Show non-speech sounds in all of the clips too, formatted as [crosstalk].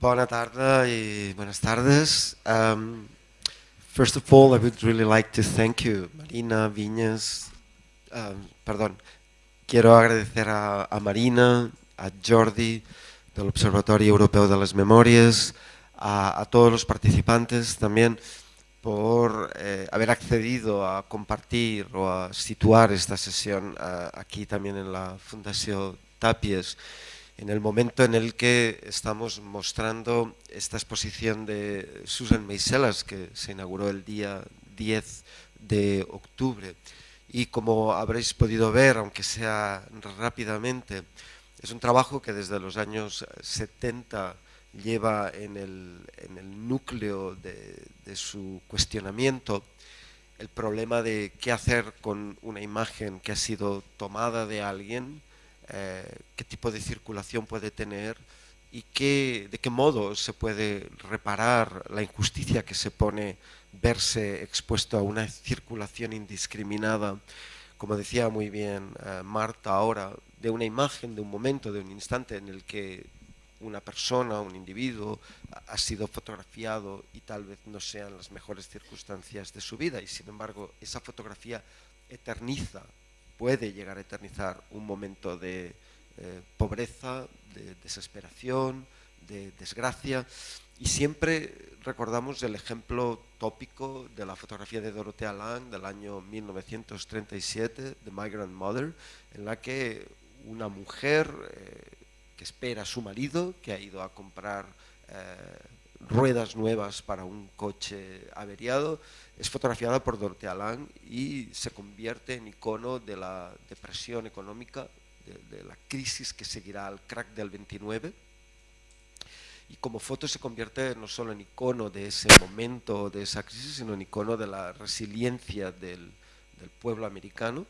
Bona tarda y buenas tardes. Um, first of all, I would really like to thank you, Marina Viñas. Um, perdón, quiero agradecer a, a, Marina, a Jordi del Observatorio Europeo de las Memorias, a, a todos los participantes también por eh, haber accedido a compartir o a situar esta sesión uh, aquí también en la Fundación Tapies en el momento en el que estamos mostrando esta exposición de Susan Meiselas, que se inauguró el día 10 de octubre. Y como habréis podido ver, aunque sea rápidamente, es un trabajo que desde los años 70 lleva en el, en el núcleo de, de su cuestionamiento el problema de qué hacer con una imagen que ha sido tomada de alguien, eh, qué tipo de circulación puede tener y qué, de qué modo se puede reparar la injusticia que se pone verse expuesto a una circulación indiscriminada, como decía muy bien eh, Marta ahora, de una imagen, de un momento, de un instante en el que una persona, un individuo ha sido fotografiado y tal vez no sean las mejores circunstancias de su vida y sin embargo esa fotografía eterniza puede llegar a eternizar un momento de eh, pobreza, de desesperación, de desgracia. Y siempre recordamos el ejemplo tópico de la fotografía de Dorothea Lang del año 1937, The Migrant Mother, en la que una mujer eh, que espera a su marido, que ha ido a comprar eh, ruedas nuevas para un coche averiado, es fotografiada por Dorothea Lang y se convierte en icono de la depresión económica, de, de, la crisis que seguirá al crack del 29. Y como foto se convierte no solo en icono de ese momento, de esa crisis, sino en icono de la resiliencia del, del pueblo americano.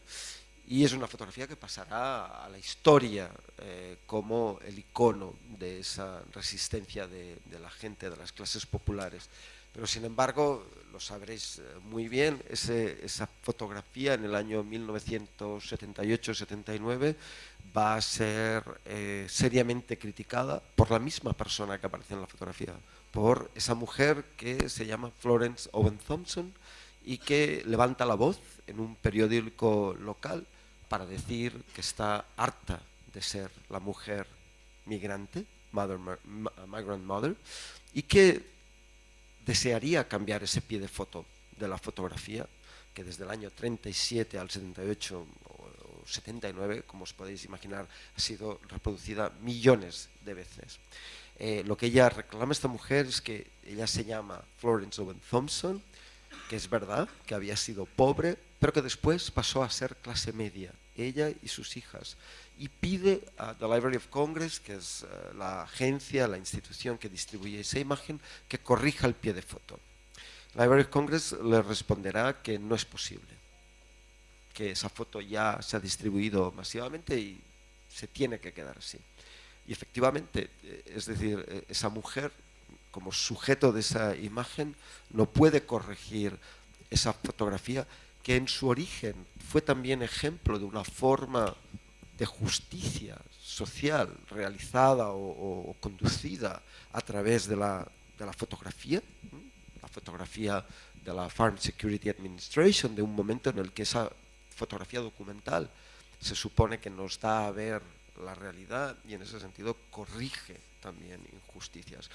Y es una fotografía que pasará a la historia eh, como el icono de esa resistencia de, la gente, de las clases populares. Pero sin embargo, lo sabréis eh, muy bien, esa fotografía en el año 1978-79 va a ser eh, seriamente criticada por la misma persona que aparece en la fotografía, por esa mujer que se llama Florence Owen Thompson y que levanta la voz en un periódico local para decir que está harta de ser la mujer migrante, mother, migrant mother, y que desearía cambiar ese pie de foto de la fotografía, que desde el año 37 al 78 o 79, como os podéis imaginar, ha sido reproducida millones de veces. Eh, lo que ella reclama esta mujer es que ella se llama Florence Owen Thompson, que es verdad que había sido pobre, pero que después pasó a ser clase media, ella y sus hijas y pide a The Library of Congress, que es uh, la agencia, la institución que distribuye esa imagen, que corrija el pie de foto. La Library of Congress le responderá que no es posible, que esa foto ya se ha distribuido masivamente y se tiene que quedar así. Y efectivamente, eh, es decir, eh, esa mujer, como sujeto de esa imagen, no puede corregir esa fotografía que en su origen fue también ejemplo de una forma de justicia social realizada o, conducida a través de la, de la fotografía, la fotografía de la Farm Security Administration, de un momento en el que esa fotografía documental se supone que nos da a ver la realidad y en ese sentido corrige también injusticias.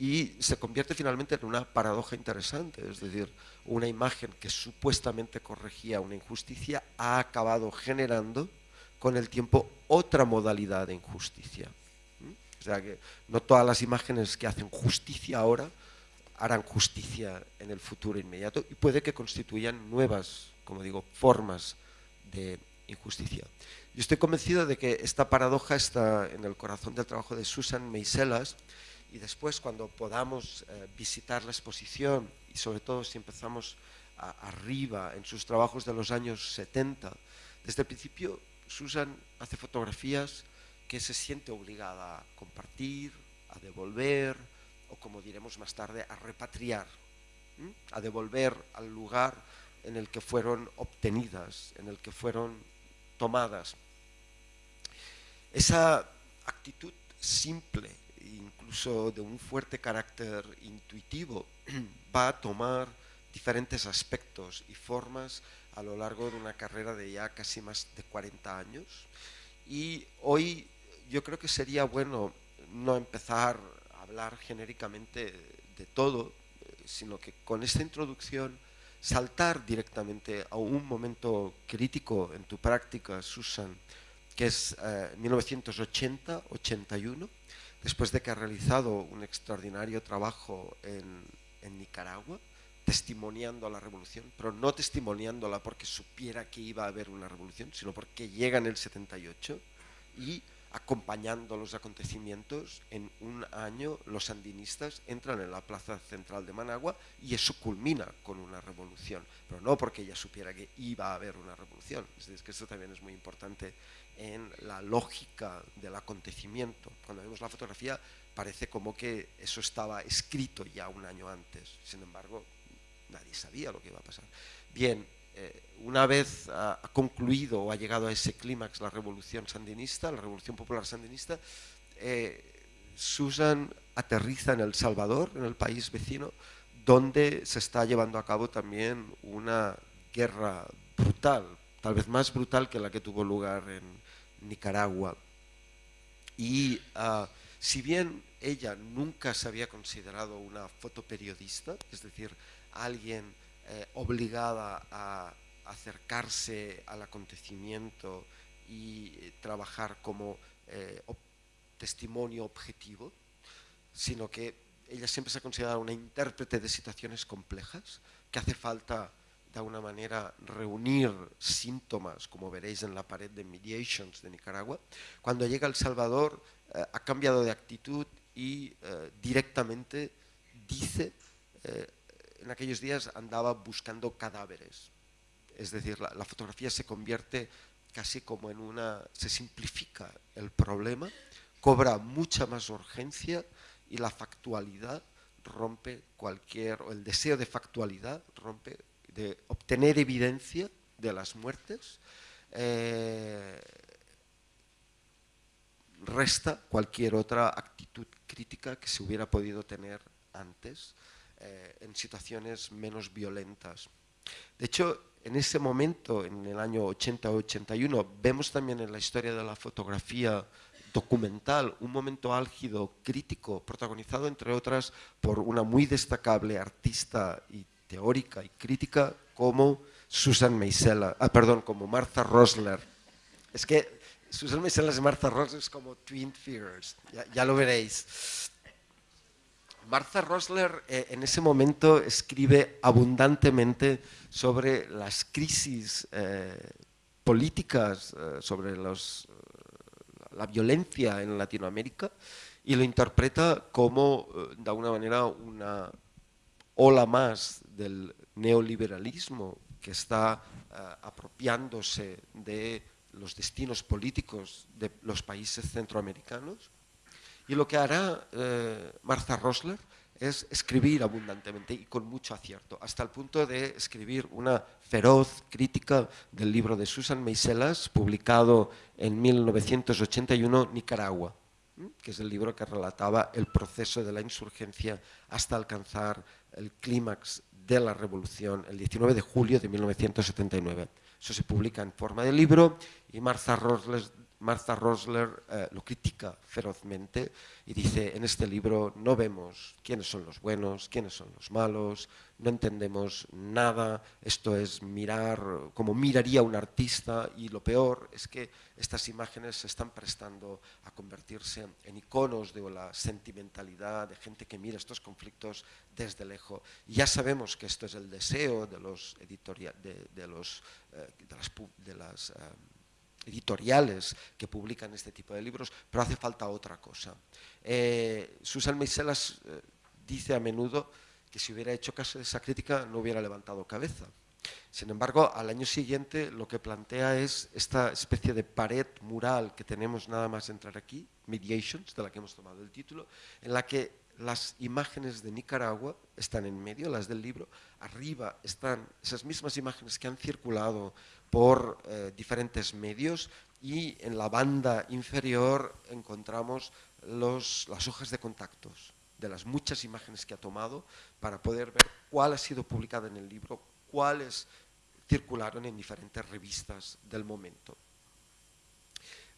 Y se convierte finalmente en una paradoja interesante, es decir, una imagen que supuestamente corregía una injusticia ha acabado generando con el tiempo otra modalidad de injusticia. O sea que no todas las imágenes que hacen justicia ahora harán justicia en el futuro inmediato y puede que constituyan nuevas, como digo, formas de injusticia. Yo estoy convencido de que esta paradoja está en el corazón del trabajo de Susan Meiselas y después cuando podamos eh, visitar la exposición y sobre todo si empezamos arriba en sus trabajos de los años 70, desde el principio Susan hace fotografías que se siente obligada a compartir, a devolver, o como diremos más tarde, a repatriar, a devolver al lugar en el que fueron obtenidas, en el que fueron tomadas. Esa actitud simple incluso de un fuerte carácter intuitivo, [clears throat] va a tomar diferentes aspectos y formas a lo largo de una carrera de ya casi más de 40 años. Y hoy yo creo que sería bueno no empezar a hablar genéricamente de todo, sino que con esta introducción saltar directamente a un momento crítico en tu práctica, Susan, que es 1980-81, eh, después de que ha realizado un extraordinario trabajo en, Nicaragua, testimoniando a la revolución, pero no testimoniándola porque supiera que iba a haber una revolución, sino porque llega en el 78 y acompañando los acontecimientos, en un año los sandinistas entran en la plaza central de Managua y eso culmina con una revolución, pero no porque ella supiera que iba a haber una revolución, es decir, que eso también es muy importante en la lógica del acontecimiento. Cuando vemos la fotografía parece como que eso estaba escrito ya un año antes, sin embargo nadie sabía lo que iba a pasar. Bien, eh, una vez ha, concluido o ha llegado a ese clímax la revolución sandinista, la revolución popular sandinista, eh, Susan aterriza en El Salvador, en el país vecino, donde se está llevando a cabo también una guerra brutal, tal vez más brutal que la que tuvo lugar en Nicaragua. Y ah, si bien ella nunca se había considerado una fotoperiodista, es decir, alguien eh, obligada a acercarse al acontecimiento y eh, trabajar como eh, testimonio objetivo, sino que ella siempre se ha considerado una intérprete de situaciones complejas, que hace falta de alguna manera reunir síntomas, como veréis en la pared de Mediations de Nicaragua. Cuando llega El Salvador ha cambiado de actitud y directamente dice en aquellos días andaba buscando cadáveres. Es decir, la, fotografía se convierte casi como en una... se simplifica el problema, cobra mucha más urgencia y la factualidad rompe cualquier... o el deseo de factualidad rompe obtener evidencia de las muertes, eh, resta cualquier otra actitud crítica que se hubiera podido tener antes. Eh, en situaciones menos violentas. De hecho, en ese momento, en el año 80-81, vemos también en la historia de la fotografía documental un momento álgido, crítico, protagonizado entre otras por una muy destacable artista y teórica y crítica como Susan Meisela, ah, perdón, como Martha Rosler. Es que Susan Meisela y Martha Rosler es como twin figures, ya, lo veréis. Martha Rosler eh, en ese momento escribe abundantemente sobre las crisis eh, políticas, eh, sobre la violencia en Latinoamérica y lo interpreta como, de alguna manera, una ola más del neoliberalismo que está apropiándose de los destinos políticos de los países centroamericanos. Y lo que hará eh, Martha Rosler es escribir abundantemente y con mucho acierto, hasta el punto de escribir una feroz crítica del libro de Susan Meiselas, publicado en 1981, Nicaragua, que es el libro que relataba el proceso de la insurgencia hasta alcanzar el clímax de la revolución el 19 de julio de 1979. Eso se publica en forma de libro y Martha Rosler Martha Rosler eh, lo critica ferozmente y dice, en este libro no vemos quiénes son los buenos, quiénes son los malos, no entendemos nada, esto es mirar como miraría un artista y lo peor es que estas imágenes se están prestando a convertirse en iconos de la sentimentalidad, de gente que mira estos conflictos desde lejos. Ya sabemos que esto es el deseo de los editoriales, de, los, eh, de las, eh, editoriales que publican este tipo de libros, pero hace falta otra cosa. Eh, Susan Meiselas eh, dice a menudo que si hubiera hecho caso de esa crítica no hubiera levantado cabeza. Sin embargo, al año siguiente lo que plantea es esta especie de pared mural que tenemos nada más entrar aquí, Mediations, de la que hemos tomado el título, en la que las imágenes de Nicaragua están en medio, las del libro, arriba están esas mismas imágenes que han circulado por eh, diferentes medios y en la banda inferior encontramos las hojas de contactos de las muchas imágenes que ha tomado para poder ver cuál ha sido publicada en el libro, cuáles circularon en diferentes revistas del momento.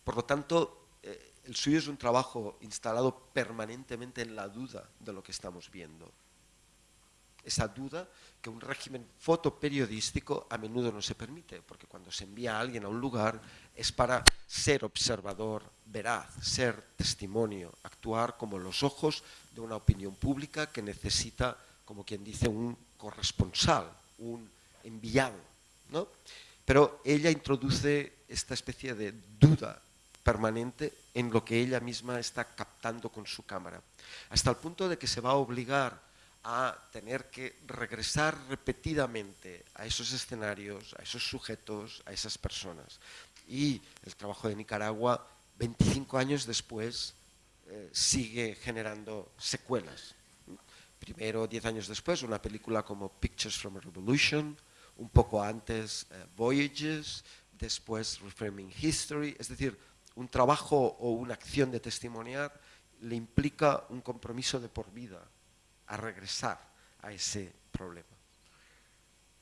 Por lo tanto, eh, el suyo es un trabajo instalado permanentemente en la duda de lo que estamos viendo. Esa duda que un régimen fotoperiodístico a menudo no se permite, porque cuando se envía a alguien a un lugar es para ser observador veraz, ser testimonio, actuar como los ojos de una opinión pública que necesita, como quien dice, un corresponsal, un enviado. ¿no? Pero ella introduce esta especie de duda permanente en lo que ella misma está captando con su cámara, hasta el punto de que se va a obligar a tener que regresar repetidamente a esos escenarios, a esos sujetos, a esas personas. Y el trabajo de Nicaragua, 25 años después, eh, sigue generando secuelas. Primero, 10 años después, una película como Pictures from a Revolution, un poco antes eh, Voyages, después Reframing History, es decir, un trabajo o una acción de testimoniar le implica un compromiso de por vida a regresar a ese problema.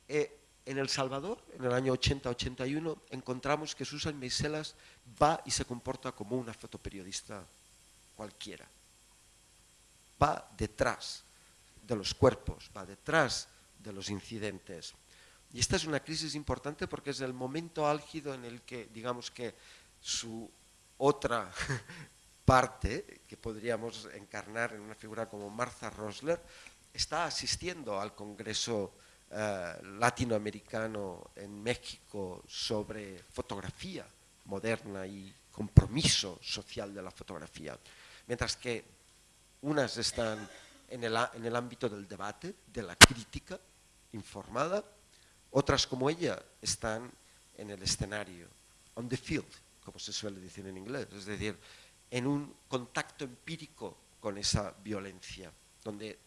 Eh, en El Salvador, en el año 80-81, encontramos que Susan Meiselas va y se comporta como una fotoperiodista cualquiera. Va detrás de los cuerpos, va detrás de los incidentes. Y esta es una crisis importante porque es el momento álgido en el que, digamos que su otra [laughs] parte, que podríamos encarnar en una figura como Martha Rosler, está asistiendo al Congreso eh, latinoamericano en México sobre fotografía moderna y compromiso social de la fotografía, mientras que unas están en el, en el ámbito del debate, de la crítica informada, otras como ella están en el escenario, on the field, como se suele decir en inglés, es decir, en un contacto empírico con esa violencia, donde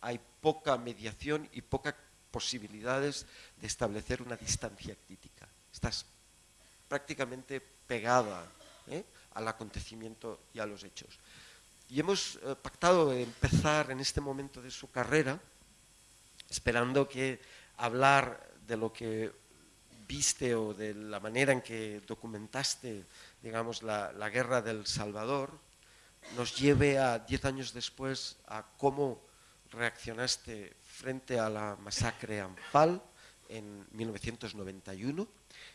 hay poca mediación y pocas posibilidades de establecer una distancia crítica. Estás prácticamente pegada ¿eh? al acontecimiento y a los hechos. Y hemos eh, pactado empezar en este momento de su carrera, esperando que hablar de lo que viste o de la manera en que documentaste, digamos, la, la guerra del Salvador, nos lleve a diez años después a cómo reaccionaste frente a la masacre Anfal en 1991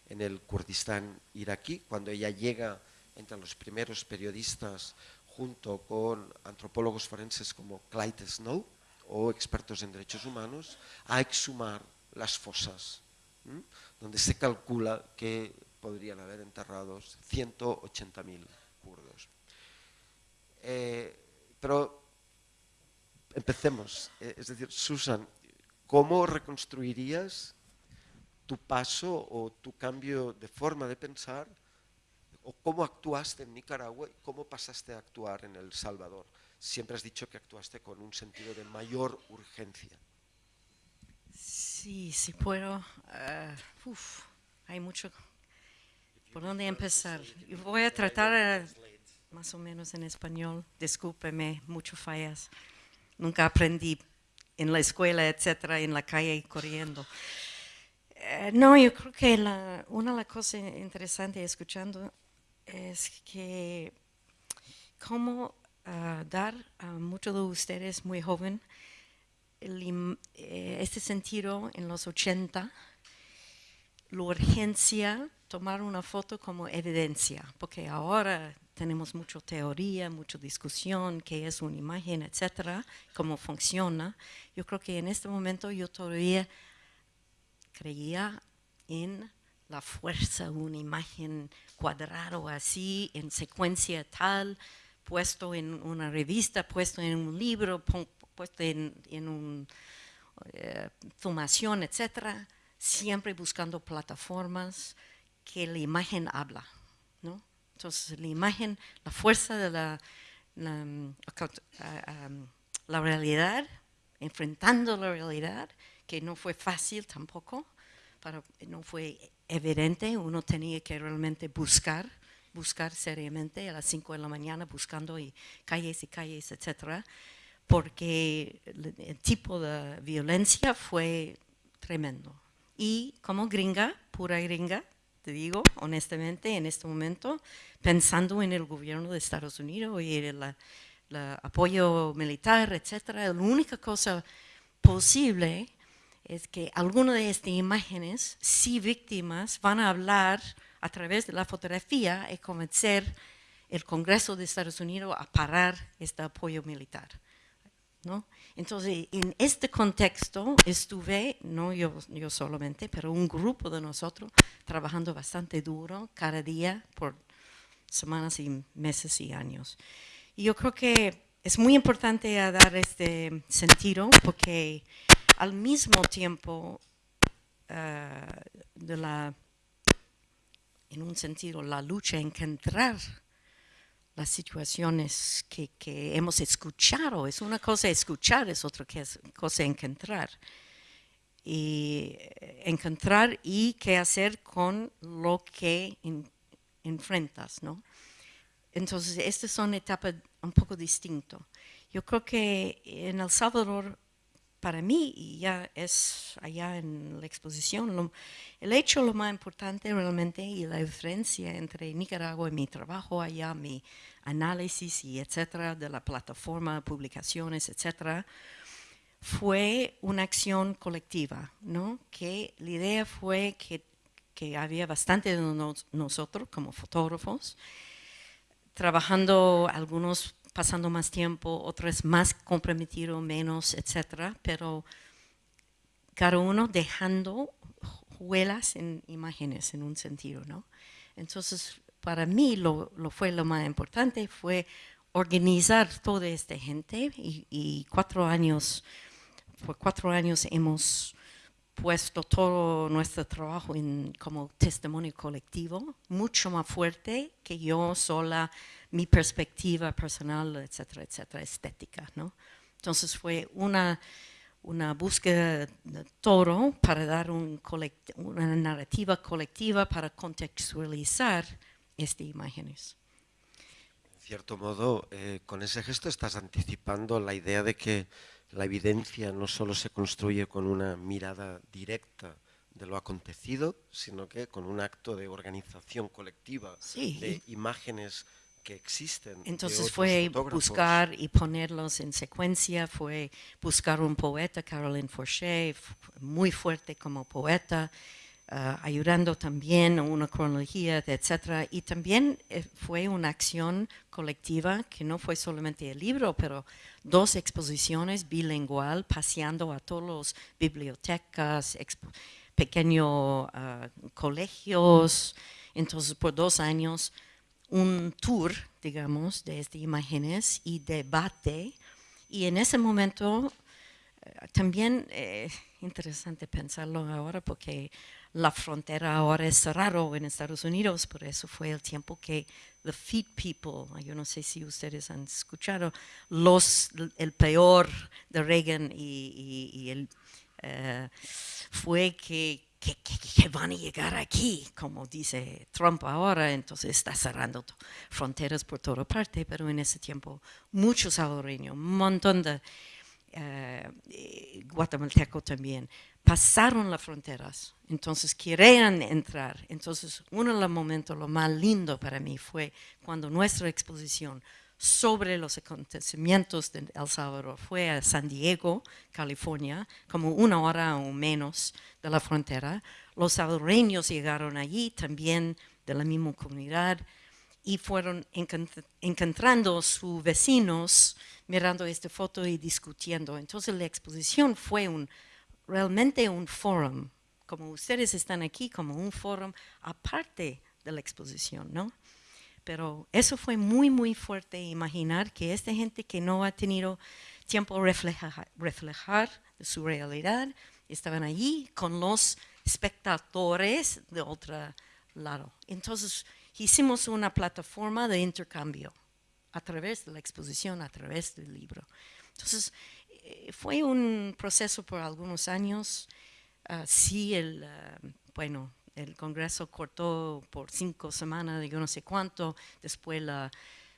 en el Kurdistán iraquí, cuando ella llega entre los primeros periodistas junto con antropólogos forenses como Clyde Snow o expertos en derechos humanos, a exhumar las fosas, donde se calcula que podrían haber enterrados 180.000 kurdos. Eh, pero empecemos, eh, es decir, Susan, ¿cómo reconstruirías tu paso o tu cambio de forma de pensar o cómo actuaste en Nicaragua y cómo pasaste a actuar en El Salvador? Siempre has dicho que actuaste con un sentido de mayor urgencia. Sí, sí puedo. Uf, hay mucho por dónde empezar. Voy a tratar más o menos en español. Discúlpeme, muchas fallas. Nunca aprendí en la escuela, etcétera, en la calle corriendo. Uh, no, yo creo que la, una de las cosas interesantes escuchando es que cómo uh, dar a muchos de ustedes muy joven eh, este sentido en los 80, la urgencia tomar una foto como evidencia, porque ahora tenemos mucha teoría, mucha discusión, qué es una imagen, etcétera, cómo funciona. Yo creo que en este momento yo todavía creía en la fuerza, una imagen cuadrada o así, en secuencia tal, puesto en una revista, puesto en un libro, puesto en, en una eh, etcétera, siempre buscando plataformas que la imagen habla, ¿no? Entonces, la imagen, la fuerza de la, la, la realidad, enfrentando la realidad, que no fue fácil tampoco, pero no fue evidente, uno tenía que realmente buscar buscar seriamente a las 5 de la mañana buscando y calles y calles, etcétera, porque el tipo de violencia fue tremendo. Y como gringa, pura gringa, te digo honestamente, en este momento, pensando en el gobierno de Estados Unidos y el, apoyo militar, etcétera, la única cosa posible es que algunas de estas imágenes, si víctimas, van a hablar a través de la fotografía y convencer el Congreso de Estados Unidos a parar este apoyo militar. ¿no? Entonces, en este contexto estuve, no yo, yo solamente, pero un grupo de nosotros trabajando bastante duro cada día por semanas y meses y años. Y yo creo que es muy importante dar este sentido porque al mismo tiempo la, en un sentido, la lucha en encontrar las situaciones que, hemos escuchado. Es una cosa escuchar, es otra cosa encontrar. Y eh, encontrar y qué hacer con lo que enfrentas, ¿no? Entonces, estas son etapas un poco distintas. Yo creo que en El Salvador para mí, y ya es allá en la exposición, el hecho lo más importante realmente y la diferencia entre Nicaragua y mi trabajo allá, mi análisis y etcétera, de la plataforma, publicaciones, etcétera, fue una acción colectiva, ¿no? Que la idea fue que, que había bastante de nosotros como fotógrafos, trabajando algunos pasando más tiempo, otros más comprometidos, menos, etcétera, pero cada uno dejando huelas en imágenes en un sentido, ¿no? Entonces, para mí lo, fue lo más importante, fue organizar toda esta gente y, cuatro años, por cuatro años hemos puesto todo nuestro trabajo en, como testimonio colectivo, mucho más fuerte que yo sola mi perspectiva personal, etcétera, etcétera, estética, ¿no? Entonces fue una, una búsqueda de todo para dar un una narrativa colectiva para contextualizar estas imágenes. En cierto modo, eh, con ese gesto estás anticipando la idea de que la evidencia no solo se construye con una mirada directa de lo acontecido, sino que con un acto de organización colectiva de imágenes existen. Entonces fue buscar y ponerlos en secuencia, fue buscar un poeta, Caroline Forché, muy fuerte como poeta, ah, ayudando también a una cronología, etc. Y también eh, fue una acción colectiva que no fue solamente el libro, pero dos exposiciones bilingual, paseando a todos los bibliotecas, pequeños ah, colegios. Entonces, por dos años un tour, digamos, de estas imágenes y debate. Y en ese momento eh, también es eh, interesante pensarlo ahora porque la frontera ahora es raro en Estados Unidos, por eso fue el tiempo que the feed people, yo no sé si ustedes han escuchado, los, el peor de Reagan y, el, eh, fue que que, van a llegar aquí, como dice Trump ahora, entonces está cerrando fronteras por toda parte, pero en ese tiempo muchos salvadoreños, un montón de eh, guatemaltecos también, pasaron las fronteras, entonces querían entrar. Entonces uno de los momentos, lo más lindo para mí fue cuando nuestra exposición sobre los acontecimientos de El Salvador fue a San Diego, California, como una hora o menos de la frontera. Los salvadoreños llegaron allí también de la misma comunidad y fueron encontrando sus vecinos mirando esta foto y discutiendo. Entonces la exposición fue un, realmente un foro, como ustedes están aquí, como un foro aparte de la exposición, ¿no? Pero eso fue muy, muy fuerte imaginar que esta gente que no ha tenido tiempo reflejar, reflejar su realidad, estaban allí con los espectadores de otro lado. Entonces hicimos una plataforma de intercambio a través de la exposición, a través del libro. Entonces eh, fue un proceso por algunos años. Ah, sí, el, ah, bueno, el Congreso cortó por cinco semanas, yo no sé cuánto, después la,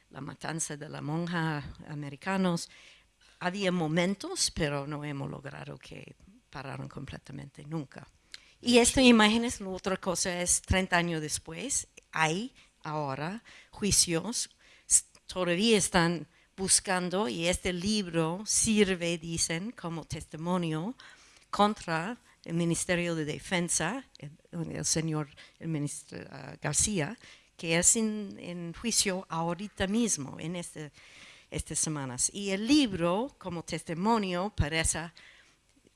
la matanza de la monja americanos. Había momentos, pero no hemos logrado que pararon completamente, nunca. Y esta imagen es la otra cosa, es 30 años después, hay ahora juicios, todavía están buscando y este libro sirve, dicen, como testimonio contra el Ministerio de Defensa, el, señor el ministro ah, García, que es en, juicio ahorita mismo, en este, estas semanas. Y el libro, como testimonio, parece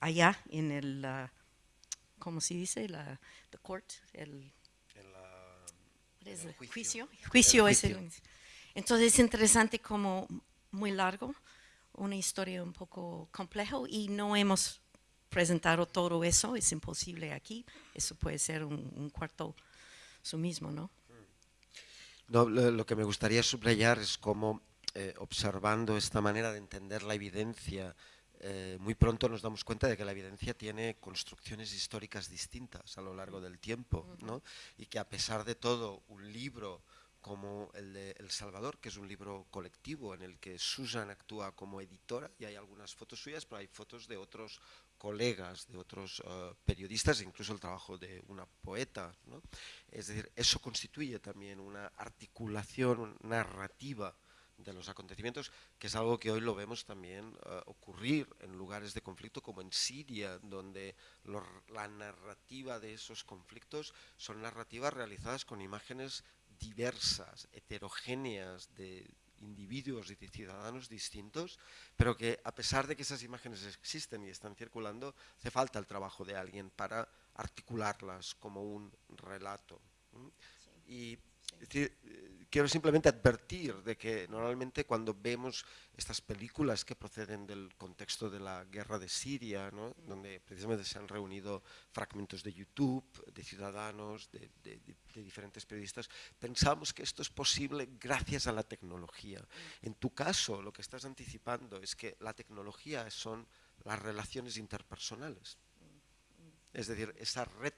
allá en el, uh, ¿cómo se dice? La the court, el, juicio. Juicio, es el, entonces es interesante como muy largo, una historia un poco complejo y no hemos presentado todo eso, es imposible aquí, eso puede ser un, cuarto su mismo, ¿no? No, lo, que me gustaría subrayar es cómo, eh, observando esta manera de entender la evidencia, eh, muy pronto nos damos cuenta de que la evidencia tiene construcciones históricas distintas a lo largo del tiempo, ¿no? y que a pesar de todo, un libro como el de El Salvador, que es un libro colectivo en el que Susan actúa como editora, y hay algunas fotos suyas, pero hay fotos de otros colegas, de otros eh, periodistas, incluso el trabajo de una poeta. Es decir, eso constituye también una articulación narrativa de los acontecimientos, que es algo que hoy lo vemos también eh, ocurrir en lugares de conflicto como en Siria, donde la narrativa de esos conflictos son narrativas realizadas con imágenes diversas, heterogéneas de individuos y de ciudadanos distintos, pero que a pesar de que esas imágenes existen y están circulando, hace falta el trabajo de alguien para articularlas como un relato. Y decir, quiero simplemente advertir de que normalmente cuando vemos estas películas que proceden del contexto de la guerra de Siria, donde precisamente se han reunido fragmentos de YouTube, de ciudadanos, de, diferentes periodistas, pensamos que esto es posible gracias a la tecnología. En tu caso, lo que estás anticipando es que la tecnología son las relaciones interpersonales. Es decir, esa red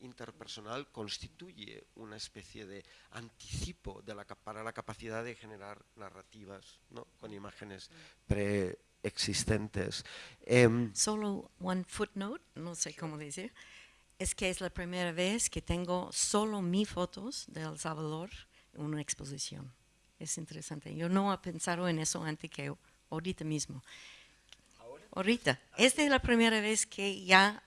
interpersonal constituye una especie de anticipo de la, para la capacidad de generar narrativas ¿no? con imágenes preexistentes. Em, solo one footnote, no sé cómo decir, es que es la primera vez que tengo solo mis fotos de El Salvador en una exposición. Es interesante. Yo no he pensado en eso antes que ahorita mismo. Ahorita. Esta es la primera vez que ya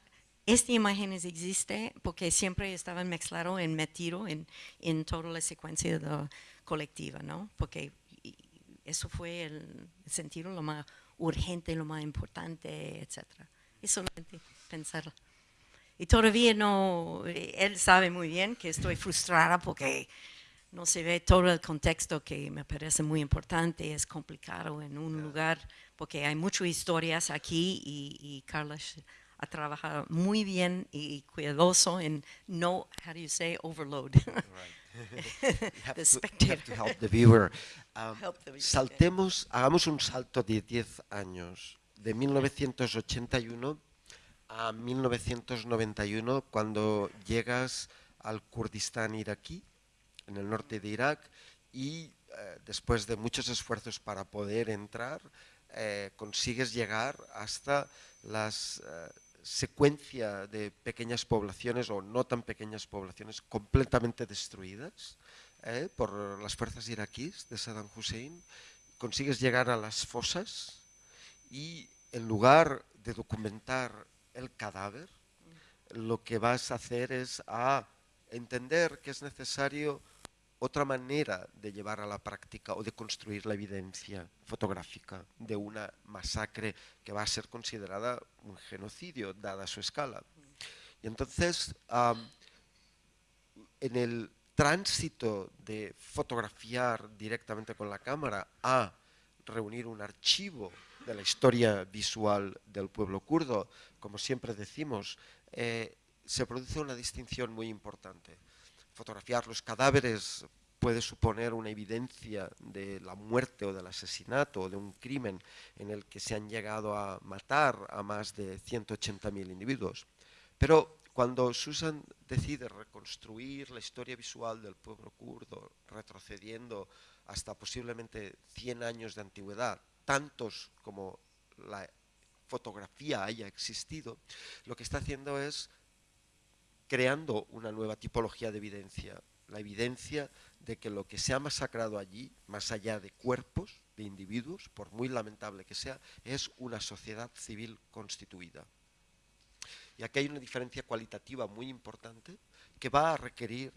esta imagen existe porque siempre estaba mezclado en metido en, en toda la secuencia colectiva, ¿no? Porque eso fue el, sentido lo más urgente, lo más importante, etc. Es solamente pensar. Y todavía no, él sabe muy bien que estoy frustrada porque no se ve todo el contexto que me parece muy importante, es complicado en un lugar porque hay muchas historias aquí y, y Carlos a trabajar muy bien y cuidadoso en no, how do you say, overload. the [laughs] spectator. To, help the viewer. Um, saltemos, hagamos un salto de 10 años, de 1981 a 1991, cuando llegas al Kurdistán iraquí, en el norte de Irak, y eh, después de muchos esfuerzos para poder entrar, eh, consigues llegar hasta las eh, secuencia de pequeñas poblaciones o no tan pequeñas poblaciones completamente destruidas ¿eh? por las fuerzas iraquíes de Saddam Hussein, consigues llegar a las fosas y en lugar de documentar el cadáver, lo que vas a hacer es a entender que es necesario otra manera de llevar a la práctica o de construir la evidencia fotográfica de una masacre que va a ser considerada un genocidio dada su escala. Y entonces, en el tránsito de fotografiar directamente con la cámara a reunir un archivo de la historia visual del pueblo kurdo, como siempre decimos, eh, se produce una distinción muy importante fotografiar los cadáveres puede suponer una evidencia de la muerte o del asesinato o de un crimen en el que se han llegado a matar a más de 180.000 individuos. Pero cuando Susan decide reconstruir la historia visual del pueblo kurdo, retrocediendo hasta posiblemente 100 años de antigüedad, tantos como la fotografía haya existido, lo que está haciendo es creando una nueva tipología de evidencia, la evidencia de que lo que se ha masacrado allí, más allá de cuerpos, de individuos, por muy lamentable que sea, es una sociedad civil constituida. Y aquí hay una diferencia cualitativa muy importante que va a requerir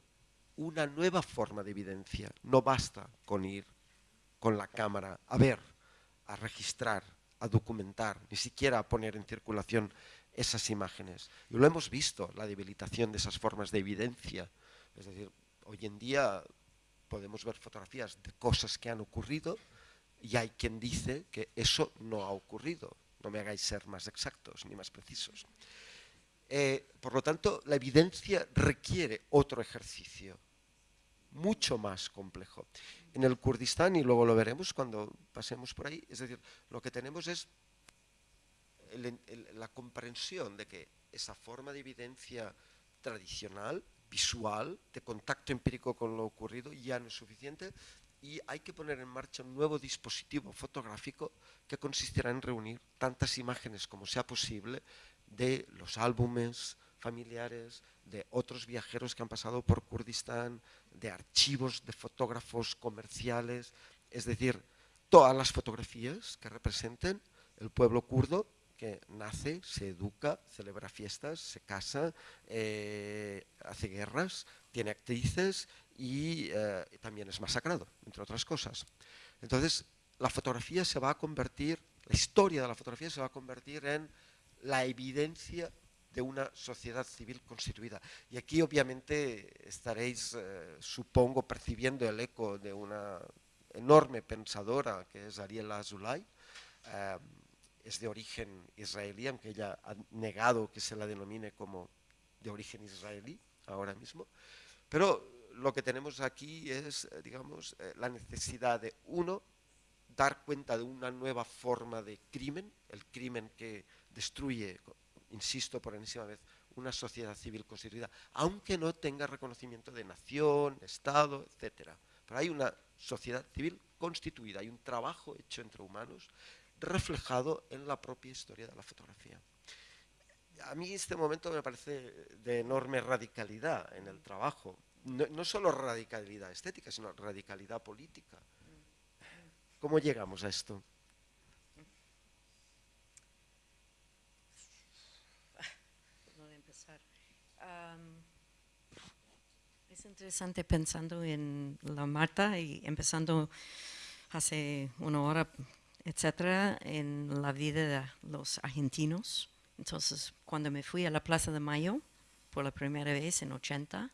una nueva forma de evidencia. No basta con ir con la cámara a ver, a registrar, a documentar, ni siquiera a poner en circulación esas imágenes. Y lo hemos visto, la debilitación de esas formas de evidencia. Es decir, hoy en día podemos ver fotografías de cosas que han ocurrido y hay quien dice que eso no ha ocurrido. No me hagáis ser más exactos ni más precisos. Eh, por lo tanto, la evidencia requiere otro ejercicio, mucho más complejo. En el Kurdistán, y luego lo veremos cuando pasemos por ahí, es decir, lo que tenemos es la comprensión de que esa forma de evidencia tradicional, visual, de contacto empírico con lo ocurrido, ya no es suficiente y hay que poner en marcha un nuevo dispositivo fotográfico que consistirá en reunir tantas imágenes como sea posible de los álbumes familiares, de otros viajeros que han pasado por Kurdistán, de archivos de fotógrafos comerciales, es decir, todas las fotografías que representen el pueblo kurdo que nace, se educa, celebra fiestas, se casa, eh, hace guerras, tiene actrices y eh, también es masacrado, entre otras cosas. Entonces, la fotografía se va a convertir, la historia de la fotografía se va a convertir en la evidencia de una sociedad civil constituida. Y aquí obviamente estaréis, eh, supongo, percibiendo el eco de una enorme pensadora que es Ariela Azulay, es de origen israelí, aunque ella ha negado que se la denomine como de origen israelí ahora mismo. Pero lo que tenemos aquí es, eh, digamos, eh, la necesidad de, uno, dar cuenta de una nueva forma de crimen, el crimen que destruye, insisto por enésima vez, una sociedad civil constituida, aunque no tenga reconocimiento de nación, Estado, etc. Pero hay una sociedad civil constituida, hay un trabajo hecho entre humanos reflejado en la propia historia de la fotografía. A mí este momento me parece de enorme radicalidad en el trabajo, no, solo radicalidad estética, sino radicalidad política. ¿Cómo llegamos a esto? es interesante pensando en la Marta y empezando hace una hora etcétera, en la vida de los argentinos. Entonces, cuando me fui a la Plaza de Mayo por la primera vez en 80,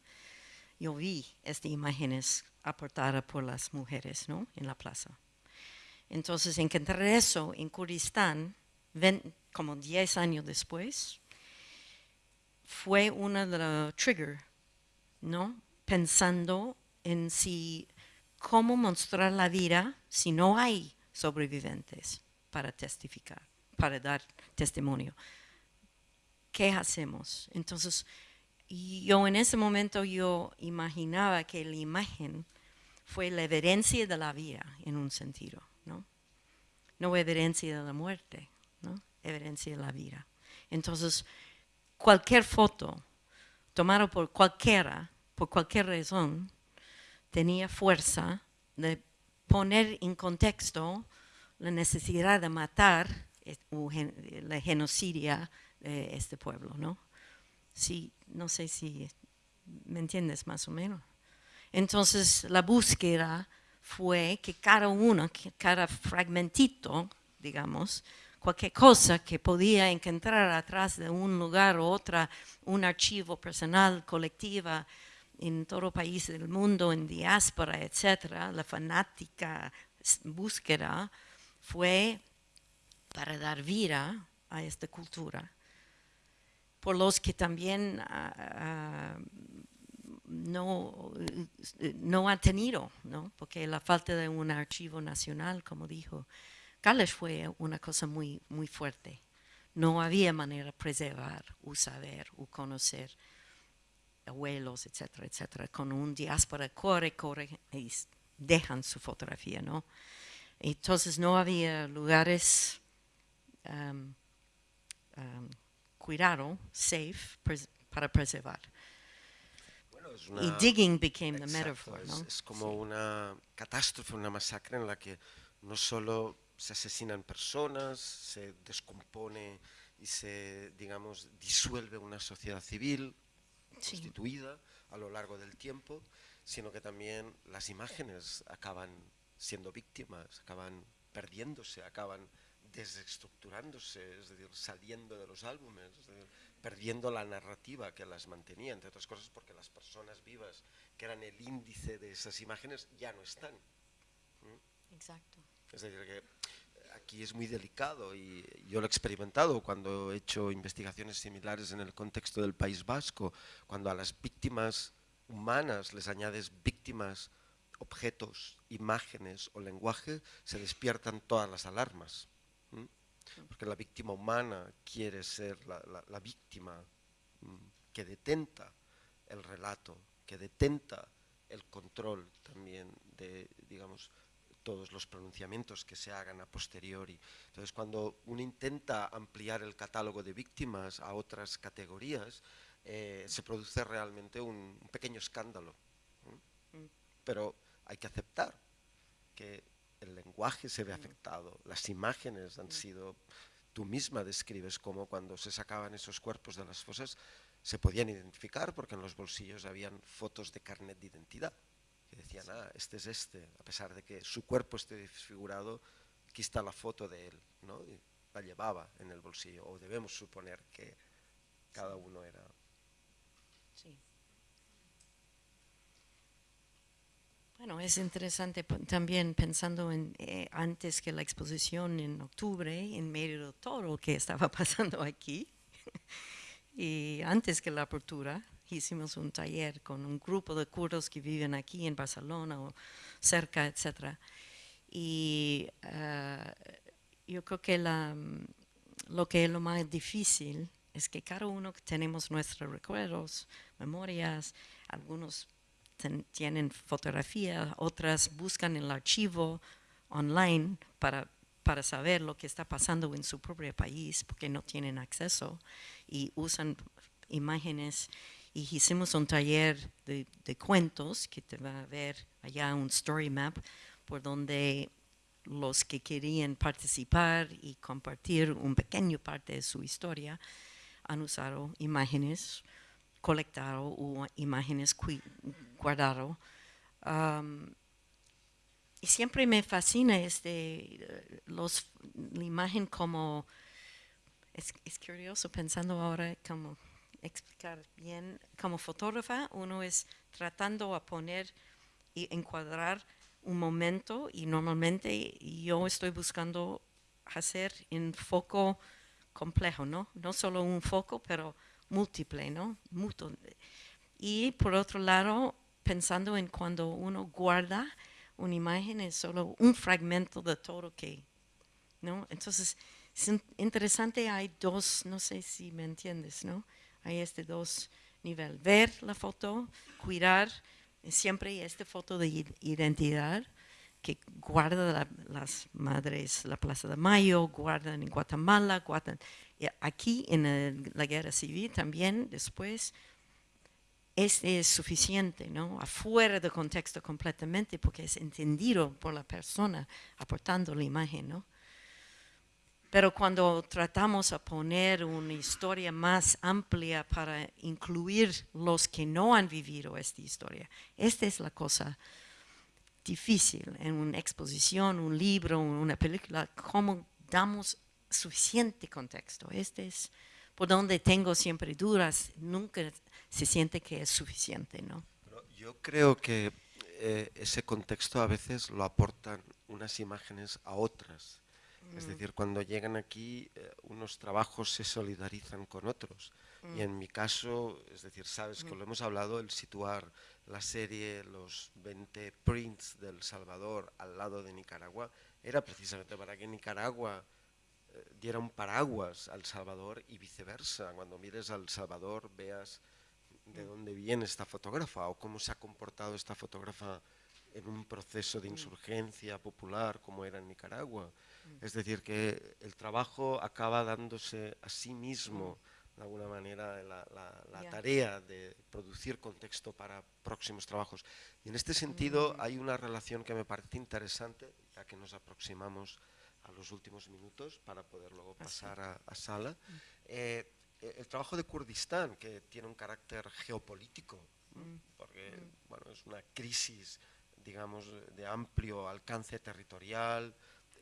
yo vi estas imágenes aportadas por las mujeres ¿no? en la plaza. Entonces, encontré eso en Kurdistán, como 10 años después, fue una de los triggers, ¿no? Pensando en si, cómo mostrar la vida si no hay sobrevivientes para testificar, para dar testimonio. ¿Qué hacemos? Entonces, yo en ese momento yo imaginaba que la imagen fue la evidencia de la vida en un sentido, ¿no? No evidencia de la muerte, ¿no? Evidencia de la vida. Entonces, cualquier foto tomada por cualquiera, por cualquier razón, tenía fuerza de poner en contexto la necesidad de matar la genocidia de este pueblo, ¿no? Sí, no sé si me entiendes más o menos. Entonces la búsqueda fue que cada uno, cada fragmentito, digamos, cualquier cosa que podía encontrar atrás de un lugar u otra, un archivo personal, colectiva, en todo país del mundo, en diáspora, etcétera, la fanática búsqueda fue para dar vida a esta cultura. Por los que también ah, no, no han tenido, ¿no? porque la falta de un archivo nacional, como dijo Carlos, fue una cosa muy, muy fuerte. no había manera de preservar o saber o conocer abuelos, etcétera, etcétera. Con un diáspora corre, corre y dejan su fotografía, ¿no? Entonces no había lugares um, um, cuidado, safe, para preservar. y digging became the metaphor, ¿no? Es, como una catástrofe, una masacre en la que no solo se asesinan personas, se descompone y se, digamos, disuelve una sociedad civil constituida a lo largo del tiempo, sino que también las imágenes acaban siendo víctimas, acaban perdiéndose, acaban desestructurándose, es decir, saliendo de los álbumes, perdiendo la narrativa que las mantenía, entre otras cosas porque las personas vivas, que eran el índice de esas imágenes, ya no están. Exacto. Es decir, que aquí es muy delicado y yo lo he experimentado cuando he hecho investigaciones similares en el contexto del País Vasco, cuando a las víctimas humanas les añades víctimas, objetos, imágenes o lenguaje, se despiertan todas las alarmas. Porque la víctima humana quiere ser la, la víctima que detenta el relato, que detenta el control también de, digamos, todos los pronunciamientos que se hagan a posteriori. Entonces, cuando uno intenta ampliar el catálogo de víctimas a otras categorías, eh, se produce realmente un, pequeño escándalo. Mm. Pero hay que aceptar que el lenguaje se ve mm. afectado, las imágenes han mm. sido, tú misma describes cómo cuando se sacaban esos cuerpos de las fosas se podían identificar porque en los bolsillos habían fotos de carnet de identidad decían, ah, este es este, a pesar de que su cuerpo esté desfigurado, aquí está la foto de él, ¿no? Y la llevaba en el bolsillo, o debemos suponer que cada uno era... Sí. Bueno, es interesante también pensando en eh, antes que la exposición en octubre, en medio de todo lo que estaba [laughs] pasando aquí, [laughs] y antes que la apertura, hicimos un taller con un grupo de kurdos que viven aquí en Barcelona o cerca, etc. Y eh, yo creo que la, lo que es lo más difícil es que cada uno tenemos nuestros recuerdos, memorias, algunos tienen fotografía, otras buscan el archivo online para, para saber lo que está pasando en su propio país porque no tienen acceso y usan imágenes hicimos un taller de, cuentos que te va a ver allá un story map por donde los que querían participar y compartir un pequeño parte de su historia han usado imágenes, colectado o imágenes guardado. Um, y siempre me fascina este, los, la imagen como, es curioso pensando ahora como explicar bien. Como fotógrafa, uno es tratando a poner y encuadrar un momento y normalmente yo estoy buscando hacer en foco complejo, ¿no? No solo un foco, pero múltiple, ¿no? Y por otro lado, pensando en cuando uno guarda una imagen, es solo un fragmento de todo que, ¿no? Entonces, es interesante, hay dos, no sé si me entiendes, ¿no? Hay este dos niveles. Ver la foto, cuidar siempre esta foto de identidad que guarda las madres la Plaza de Mayo, guardan en Guatemala, guardan aquí en la guerra civil también después. Este es suficiente, ¿no? Afuera de contexto completamente porque es entendido por la persona aportando la imagen, ¿no? Pero cuando tratamos a poner una historia más amplia para incluir los que no han vivido esta historia, esta es la cosa difícil en una exposición, un libro, una película, cómo damos suficiente contexto. Este es por donde tengo siempre dudas, nunca se siente que es suficiente, ¿no? yo creo que eh, ese contexto a veces lo aportan unas imágenes a otras es mm. decir, cuando llegan aquí, eh, unos trabajos se solidarizan con otros. Y en mm. mi caso, es decir, sabes que mm. lo hemos hablado, el situar la serie Los 20 Prints del Salvador al lado de Nicaragua, era precisamente para que Nicaragua diera un paraguas al Salvador y viceversa. Cuando mires al Salvador veas de dónde viene esta fotógrafa o cómo se ha comportado esta fotógrafa en un proceso de insurgencia popular como era en Nicaragua. Es decir, que el trabajo acaba dándose a sí mismo, de alguna manera, la, tarea de producir contexto para próximos trabajos. Y en este sentido hay una relación que me parece interesante, ya que nos aproximamos a los últimos minutos para poder luego pasar a, sala. Eh, el trabajo de Kurdistán, que tiene un carácter geopolítico, mm. porque mm. bueno, es una crisis digamos, de amplio alcance territorial,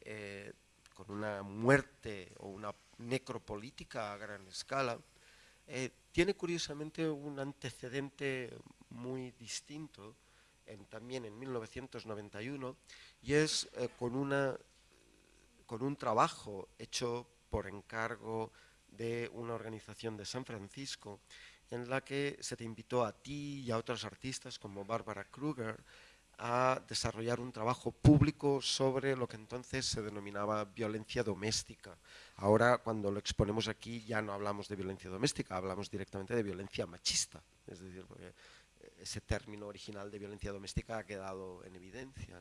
eh, con una muerte o una necropolítica a gran escala, eh, tiene curiosamente un antecedente muy distinto en, también en 1991 y es eh, con, una, con un trabajo hecho por encargo de una organización de San Francisco en la que se te invitó a ti y a otros artistas como Barbara Kruger a desarrollar un trabajo público sobre lo que entonces se denominaba violencia doméstica. Ahora, cuando lo exponemos aquí, ya no hablamos de violencia doméstica, hablamos directamente de violencia machista. Es decir, porque ese término original de violencia doméstica ha quedado en evidencia.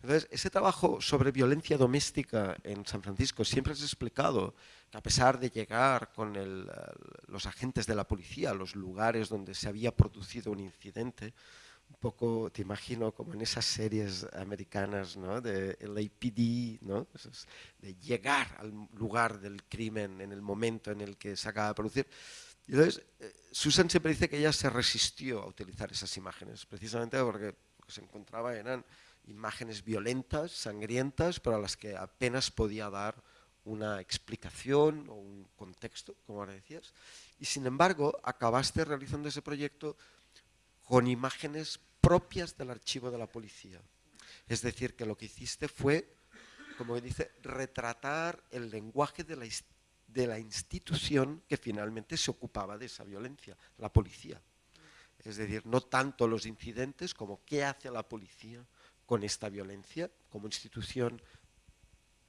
Entonces, ese trabajo sobre violencia doméstica en San Francisco siempre es explicado que a pesar de llegar con los agentes de la policía a los lugares donde se había producido un incidente, poco, te imagino, como en esas series americanas ¿no? de LAPD, ¿no? de llegar al lugar del crimen en el momento en el que se acaba de producir. Y entonces, eh, Susan siempre dice que ella se resistió a utilizar esas imágenes, precisamente porque lo que se encontraba eran imágenes violentas, sangrientas, pero a las que apenas podía dar una explicación o un contexto, como ahora decías. Y sin embargo, acabaste realizando ese proyecto con imágenes propias del archivo de la policía. Es decir, que lo que hiciste fue, como dice, retratar el lenguaje de la, de la institución que finalmente se ocupaba de esa violencia, la policía. Es decir, no tanto los incidentes como qué hace la policía con esta violencia como institución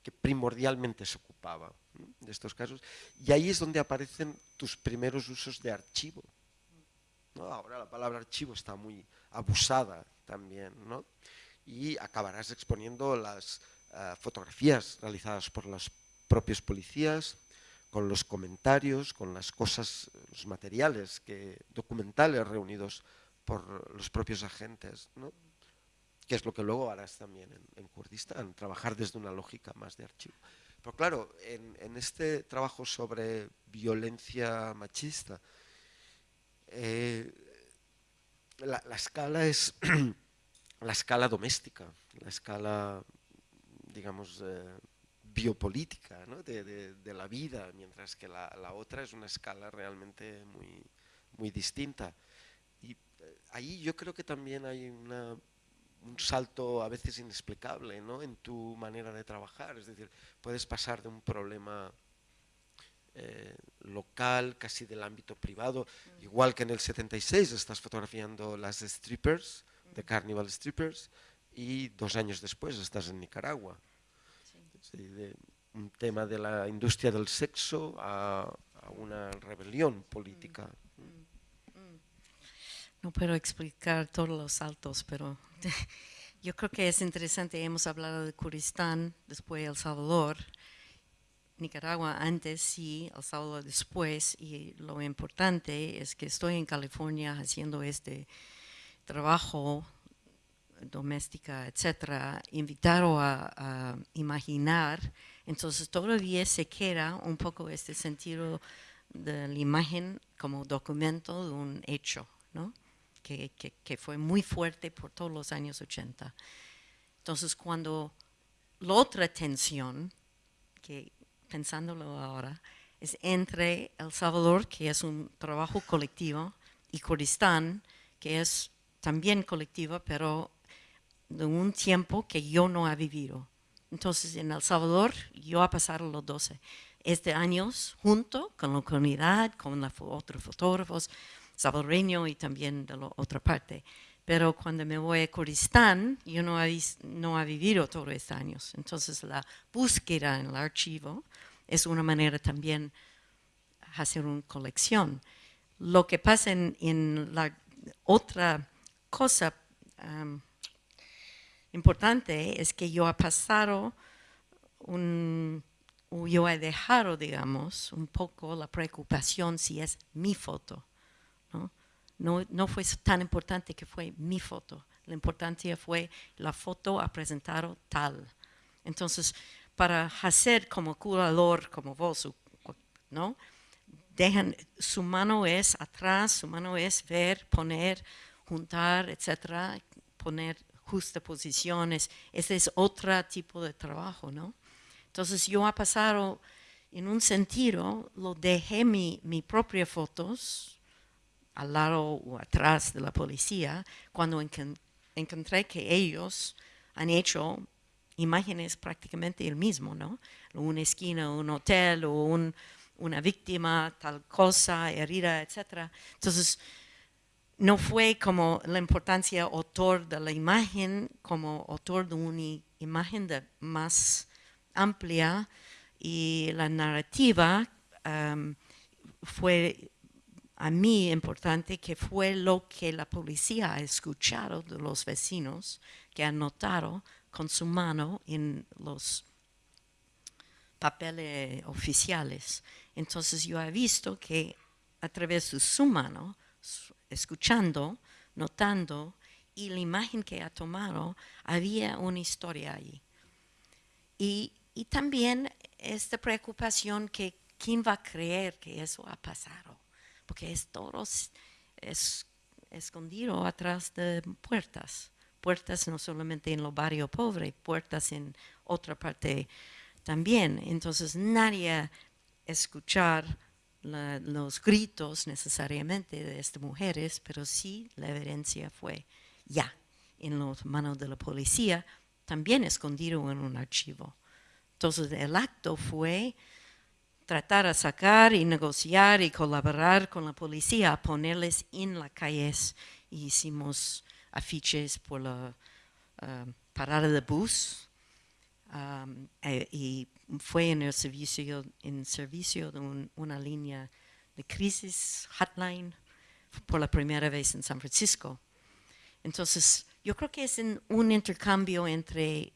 que primordialmente se ocupaba de estos casos. Y ahí es donde aparecen tus primeros usos de archivo. Ahora la palabra archivo está muy abusada también, ¿no? y acabarás exponiendo las eh, fotografías realizadas por los propios policías, con los comentarios, con las cosas, los materiales que, documentales reunidos por los propios agentes, ¿no? que es lo que luego harás también en, Kurdistán, trabajar desde una lógica más de archivo. Pero claro, en, en este trabajo sobre violencia machista, eh, la, escala es [clears throat] la escala doméstica, la escala, digamos, eh, biopolítica de, la vida, mientras que la, otra es una escala realmente muy, muy distinta. Y eh, ahí yo creo que también hay un salto a veces inexplicable en tu manera de trabajar, es decir, puedes pasar de un problema eh, local, casi del ámbito privado, igual que en el 76 estás fotografiando las strippers, de Carnival Strippers, y dos años después estás en Nicaragua. un tema de la industria del sexo a, una rebelión política. No puedo explicar todos los saltos, pero [laughs] yo creo que es interesante. Hemos hablado de Kurdistán, después El Salvador, Nicaragua antes y El Salvador después y lo importante es que estoy en California haciendo este trabajo doméstica, etcétera, invitado a, imaginar, entonces todavía se queda un poco este sentido de la imagen como documento de un hecho, ¿no? que, que fue muy fuerte por todos los años 80. Entonces cuando la otra tensión, que pensándolo ahora, es entre El Salvador, que es un trabajo colectivo, y Kurdistán, que es también colectivo, pero de un tiempo que yo no he vivido. Entonces, en El Salvador, yo he pasado los 12 este años junto con la comunidad, con los otros fotógrafos salvadoreños y también de la otra parte. Pero cuando me voy a Kurdistán, yo no he, no he vivido todos estos años. Entonces, la búsqueda en el archivo es una manera también hacer una colección. Lo que pasa en, la otra cosa um, importante es que yo he pasado un, yo he dejado, digamos, un poco la preocupación si es mi foto. ¿no? No, no fue tan importante que fue mi foto. La importancia fue la foto ha presentado tal. Entonces, para hacer como curador, como vos, ¿no? Dejan, su mano es atrás, su mano es ver, poner, juntar, etcétera, poner justas posiciones. Ese es otro tipo de trabajo, ¿no? Entonces yo ha pasado, en un sentido, lo dejé mi, mi propia fotos al lado o atrás de la policía cuando encontré que ellos han hecho imágenes prácticamente el mismo, ¿no? Una esquina, un hotel o una víctima, tal cosa, herida, etc. Entonces, no fue como la importancia autor de la imagen, como autor de una imagen de más amplia y la narrativa um, fue a mí importante que fue lo que la policía ha escuchado de los vecinos que han notado con su mano en los papeles oficiales. Entonces yo he visto que a través de su mano, escuchando, notando, y la imagen que ha tomado, había una historia ahí. Y, y también esta preocupación que quién va a creer que eso ha pasado, porque es todo es, escondido atrás de puertas puertas no solamente en los barrios pobres, puertas en otra parte también. Entonces nadie escuchar los gritos necesariamente de estas mujeres, pero sí la evidencia fue ya en las manos de la policía, también escondido en un archivo. Entonces el acto fue tratar de sacar y negociar y colaborar con la policía, ponerles en las calles. hicimos afiches por la uh, parada de bus um, e, y fue en el servicio, en servicio de un, una línea de crisis hotline por la primera vez en San Francisco. Entonces, yo creo que es un intercambio entre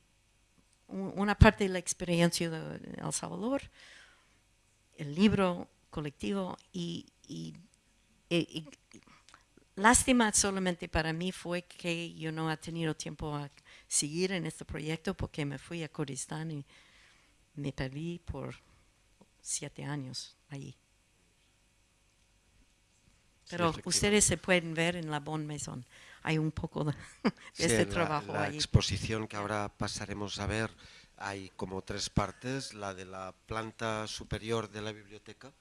una parte de la experiencia de El Salvador, el libro colectivo y, y, y, Lástima solamente para mí fue que yo no he tenido tiempo a seguir en este proyecto porque me fui a Kurdistán y me perdí por siete años allí. Pero ustedes se pueden ver en la Bon Maison. Hay un poco de, [laughs] este trabajo la, la exposición que ahora pasaremos a ver hay como tres partes. La de la planta superior de la biblioteca,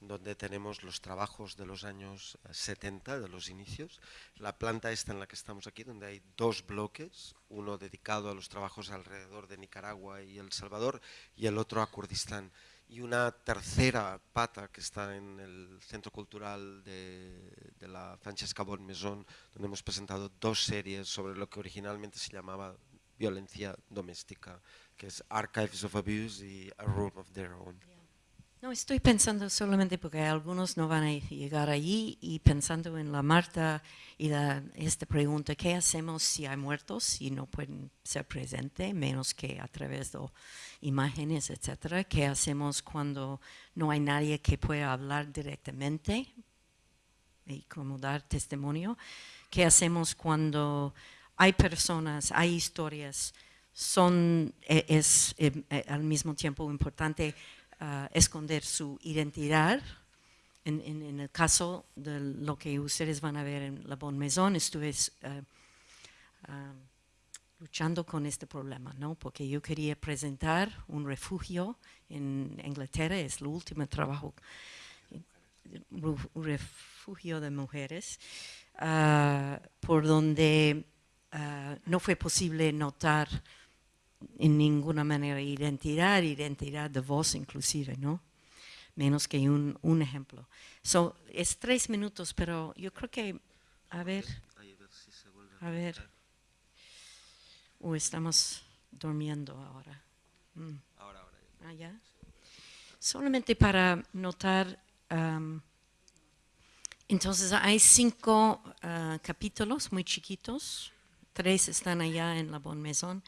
donde tenemos los trabajos de los años 70, de los inicios. La planta esta en la que estamos aquí, donde hay dos bloques, uno dedicado a los trabajos alrededor de Nicaragua y El Salvador y el otro a Kurdistán. Y una tercera pata que está en el Centro Cultural de, de la Francesca Bon Maison, donde hemos presentado dos series sobre lo que originalmente se llamaba violencia doméstica, que es Archives of Abuse y A Room of Their Own. No, estoy pensando solamente porque algunos no van a llegar allí y pensando en la Marta y esta pregunta, ¿qué hacemos si hay muertos y no pueden ser presentes, menos que a través de imágenes, etcétera? ¿Qué hacemos cuando no hay nadie que pueda hablar directamente y como dar testimonio? ¿Qué hacemos cuando hay personas, hay historias, son, e, es, es, em, e, al mismo tiempo importante esconder su identidad. En, en, el caso de lo que ustedes van a ver en La Bonne Maison, estuve uh, uh, luchando con este problema, ¿no? porque yo quería presentar un refugio en Inglaterra, es el último trabajo, un refugio de mujeres, uh, por donde no fue posible notar en ninguna manera identidad, identidad de voz inclusive, ¿no? Menos que un, un ejemplo. So, es tres minutos, pero yo creo que, a ver, a ver, o estamos durmiendo ahora. Mm. Ahora, ahora. Ah, ya. Solamente para notar, um, entonces hay cinco uh, capítulos muy chiquitos, tres están allá en la Bon Maison.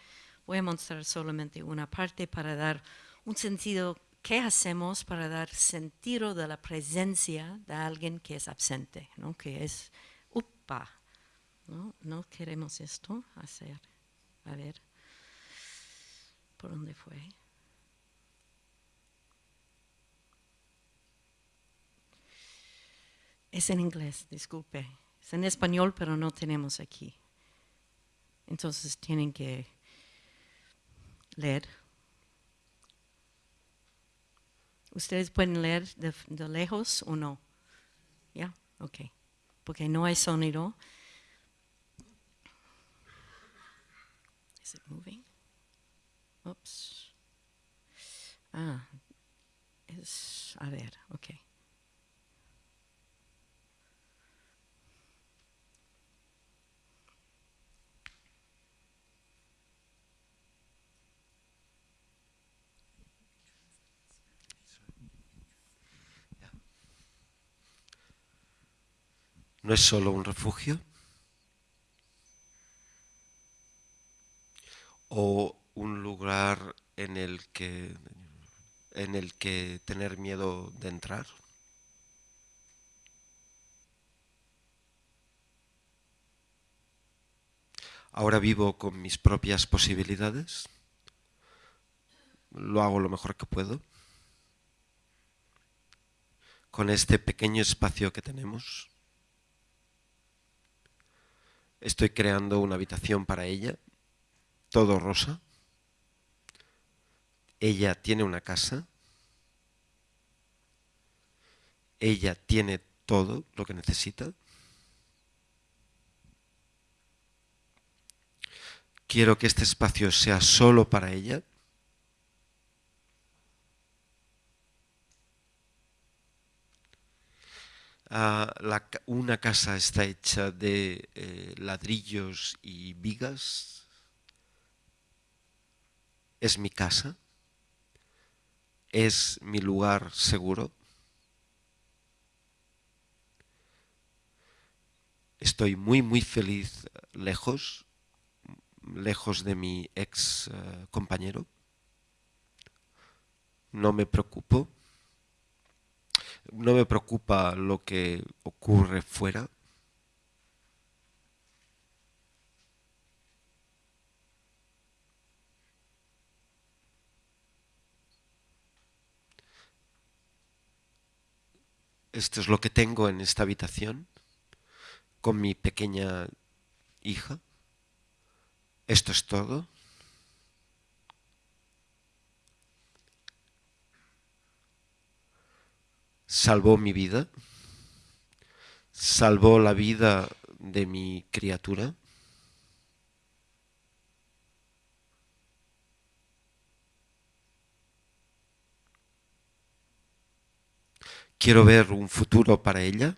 Voy a mostrar solamente una parte para dar un sentido, ¿qué hacemos para dar sentido de la presencia de alguien que es absente, ¿no? que es upa? ¿no? no queremos esto hacer. A ver, ¿por dónde fue? Es en inglés, disculpe. Es en español, pero no tenemos aquí. Entonces tienen que leer. ¿Ustedes pueden leer de, de lejos o no? ¿Ya? Ok. Porque no hay sonido. Is it moving? Oops. Ah, es, a ver, ok. No es solo un refugio o un lugar en el que en el que tener miedo de entrar. Ahora vivo con mis propias posibilidades. Lo hago lo mejor que puedo. Con este pequeño espacio que tenemos. Estoy creando una habitación para ella, todo rosa. Ella tiene una casa. Ella tiene todo lo que necesita. Quiero que este espacio sea solo para ella. La, una casa está hecha de eh, ladrillos y vigas. Es mi casa. Es mi lugar seguro. Estoy muy, muy feliz lejos, lejos de mi ex uh, compañero. No me preocupo no me preocupa lo que ocurre fuera. Esto es lo que tengo en esta habitación con mi pequeña hija. Esto es todo. Salvó mi vida, salvó la vida de mi criatura. Quiero ver un futuro para ella.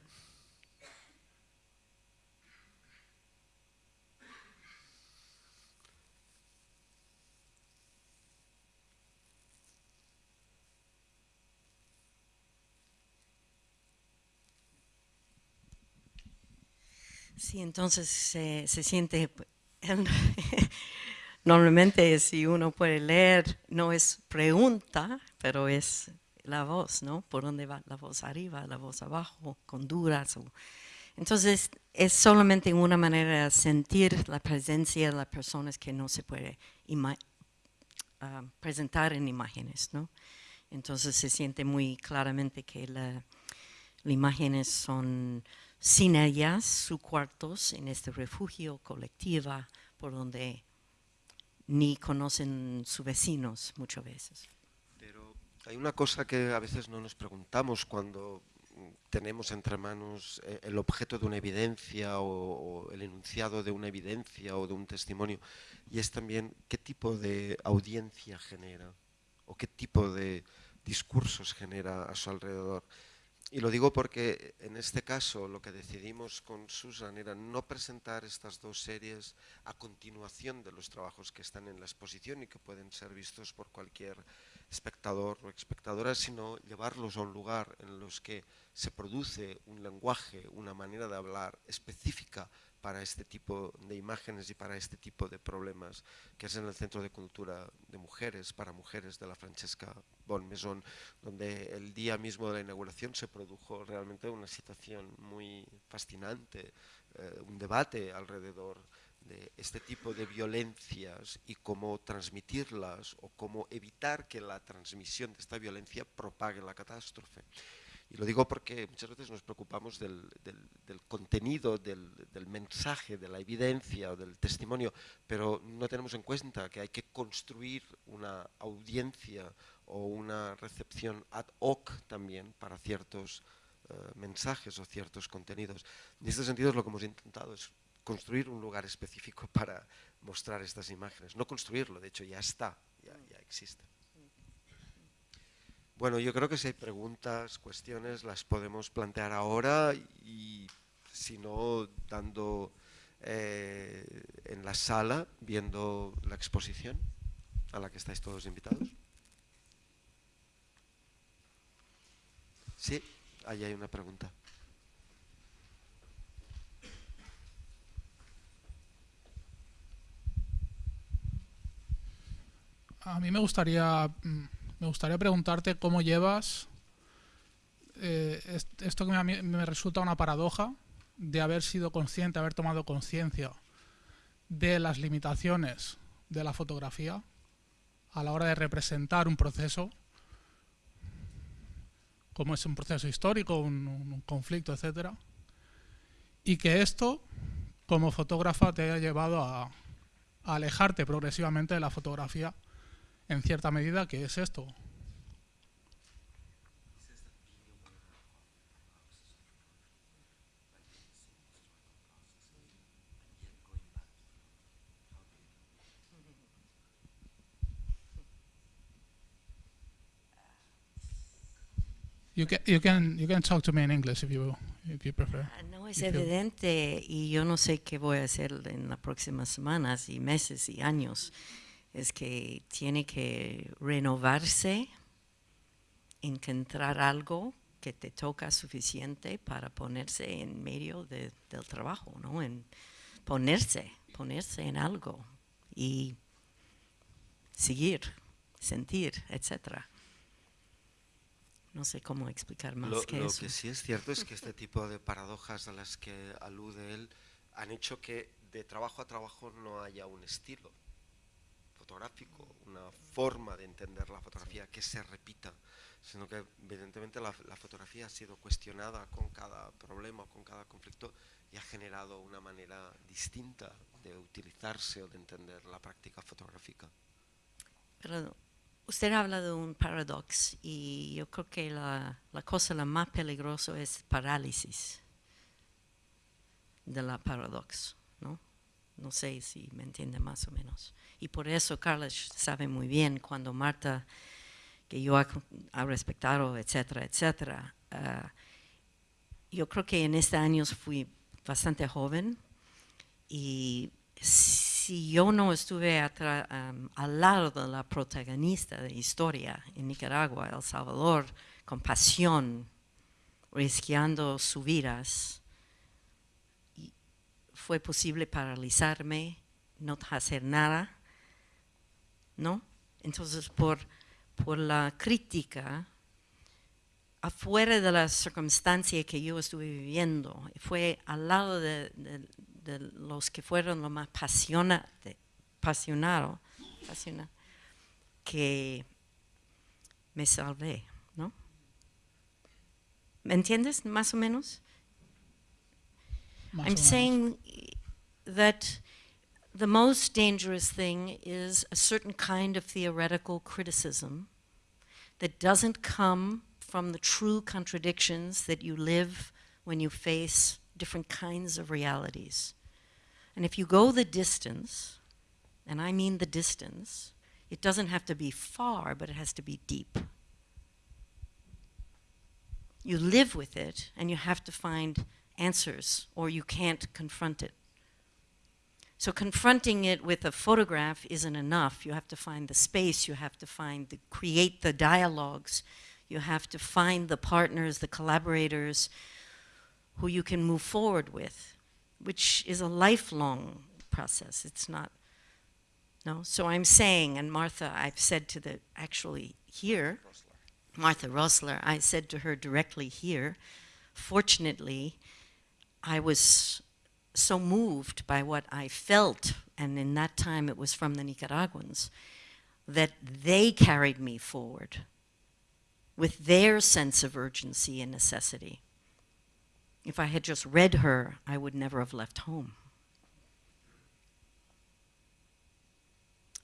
Sí, entonces se, siente, [laughs] normalmente si uno puede leer, no es pregunta, pero es la voz, ¿no? Por dónde va la voz arriba, la voz abajo, con duras. entonces es solamente una manera de sentir la presencia de las personas que no se puede ah, presentar en imágenes, ¿no? Entonces se siente muy claramente que las imágenes son sin ellas, sus cuartos en este refugio colectiva por donde ni conocen sus vecinos muchas veces. Pero hay una cosa que a veces no nos preguntamos cuando tenemos entre manos eh, el objeto de una evidencia o, el enunciado de una evidencia o de un testimonio, y es también qué tipo de audiencia genera o qué tipo de discursos genera a su alrededor. Y lo digo porque en este caso lo que decidimos con Susan era no presentar estas dos series a continuación de los trabajos que están en la exposición y que pueden ser vistos por cualquier espectador o espectadora, sino llevarlos a un lugar en los que se produce un lenguaje, una manera de hablar específica para este tipo de imágenes y para este tipo de problemas, que es en el Centro de Cultura de Mujeres, para Mujeres de la Francesca Bonmesón, donde el día mismo de la inauguración se produjo realmente una situación muy fascinante, eh, un debate alrededor de este tipo de violencias y cómo transmitirlas o cómo evitar que la transmisión de esta violencia propague la catástrofe. Y lo digo porque muchas veces nos preocupamos del, contenido, del, del, mensaje, de la evidencia del testimonio, pero no tenemos en cuenta que hay que construir una audiencia o una recepción ad hoc también para ciertos eh, mensajes o ciertos contenidos. En este sentido es lo que hemos intentado, es construir un lugar específico [laughs] para mostrar estas imágenes. No construirlo, de hecho ya está, ya, existe. Bueno, yo creo que si hay preguntas, cuestiones, las podemos plantear ahora y si no, dando eh, en la sala, viendo la exposición a la que estáis todos invitados. Sí, ahí hay una pregunta. A mí me gustaría, mm, me gustaría preguntarte cómo llevas eh, esto que me, me resulta una paradoja de haber sido consciente, haber tomado conciencia de las limitaciones de la fotografía a la hora de representar un proceso, como es un proceso histórico, un, conflicto, etcétera, y que esto, como fotógrafa, te haya llevado a alejarte progresivamente de la fotografía en cierta medida que es esto. You can, you can, you can talk to me in English if you, if you prefer. Ah, no es evidente y yo no sé qué voy a hacer en las próximas semanas y meses y años es que tiene que renovarse, encontrar algo que te toca suficiente para ponerse en medio del trabajo, ¿no? En ponerse, ponerse en algo y seguir, sentir, etcétera. No sé cómo explicar más lo, que lo eso. que sí es cierto es que este tipo de paradojas a las que alude él han hecho que de trabajo a trabajo no haya un estilo fotográfico, una forma de entender la fotografía que se repita, sino que evidentemente la, la, fotografía ha sido cuestionada con cada problema, con cada conflicto y ha generado una manera distinta de utilizarse o de entender la práctica fotográfica. Pero usted habla de un paradox y yo creo que la, la cosa la más peligrosa es parálisis de la paradox, ¿no? No sé si me entiende más o menos. Y por eso Carlos sabe muy bien cuando Marta, que yo ha, respetado, etcétera, etcétera. Uh, yo creo que en este año fui bastante joven y si yo no estuve um, al lado de la protagonista de historia en Nicaragua, El Salvador, con pasión, risqueando sus vidas, fue posible paralizarme, no hacer nada ¿no? Entonces, por, por la crítica, afuera de la circunstancia que yo estuve viviendo, fue al lado de, los que fueron lo más apasionados, que me salvé, ¿no? ¿Me entiendes, más o menos? Más I'm o menos. saying that the most dangerous thing is a certain kind of theoretical criticism that doesn't come from the true contradictions that you live when you face different kinds of realities. And if you go the distance, and I mean the distance, it doesn't have to be far, but it has to be deep. You live with it, and you have to find answers, or you can't confront it. So confronting it with a photograph isn't enough. You have to find the space, you have to find, the, create the dialogues, you have to find the partners, the collaborators who you can move forward with, which is a lifelong process. It's not, no? So I'm saying, and Martha, I've said to the, actually here, Martha Rosler, I said to her directly here, fortunately, I was so moved by what I felt, and in that time it was from the Nicaraguans, that they carried me forward with their sense of urgency and necessity. If I had just read her, I would never have left home.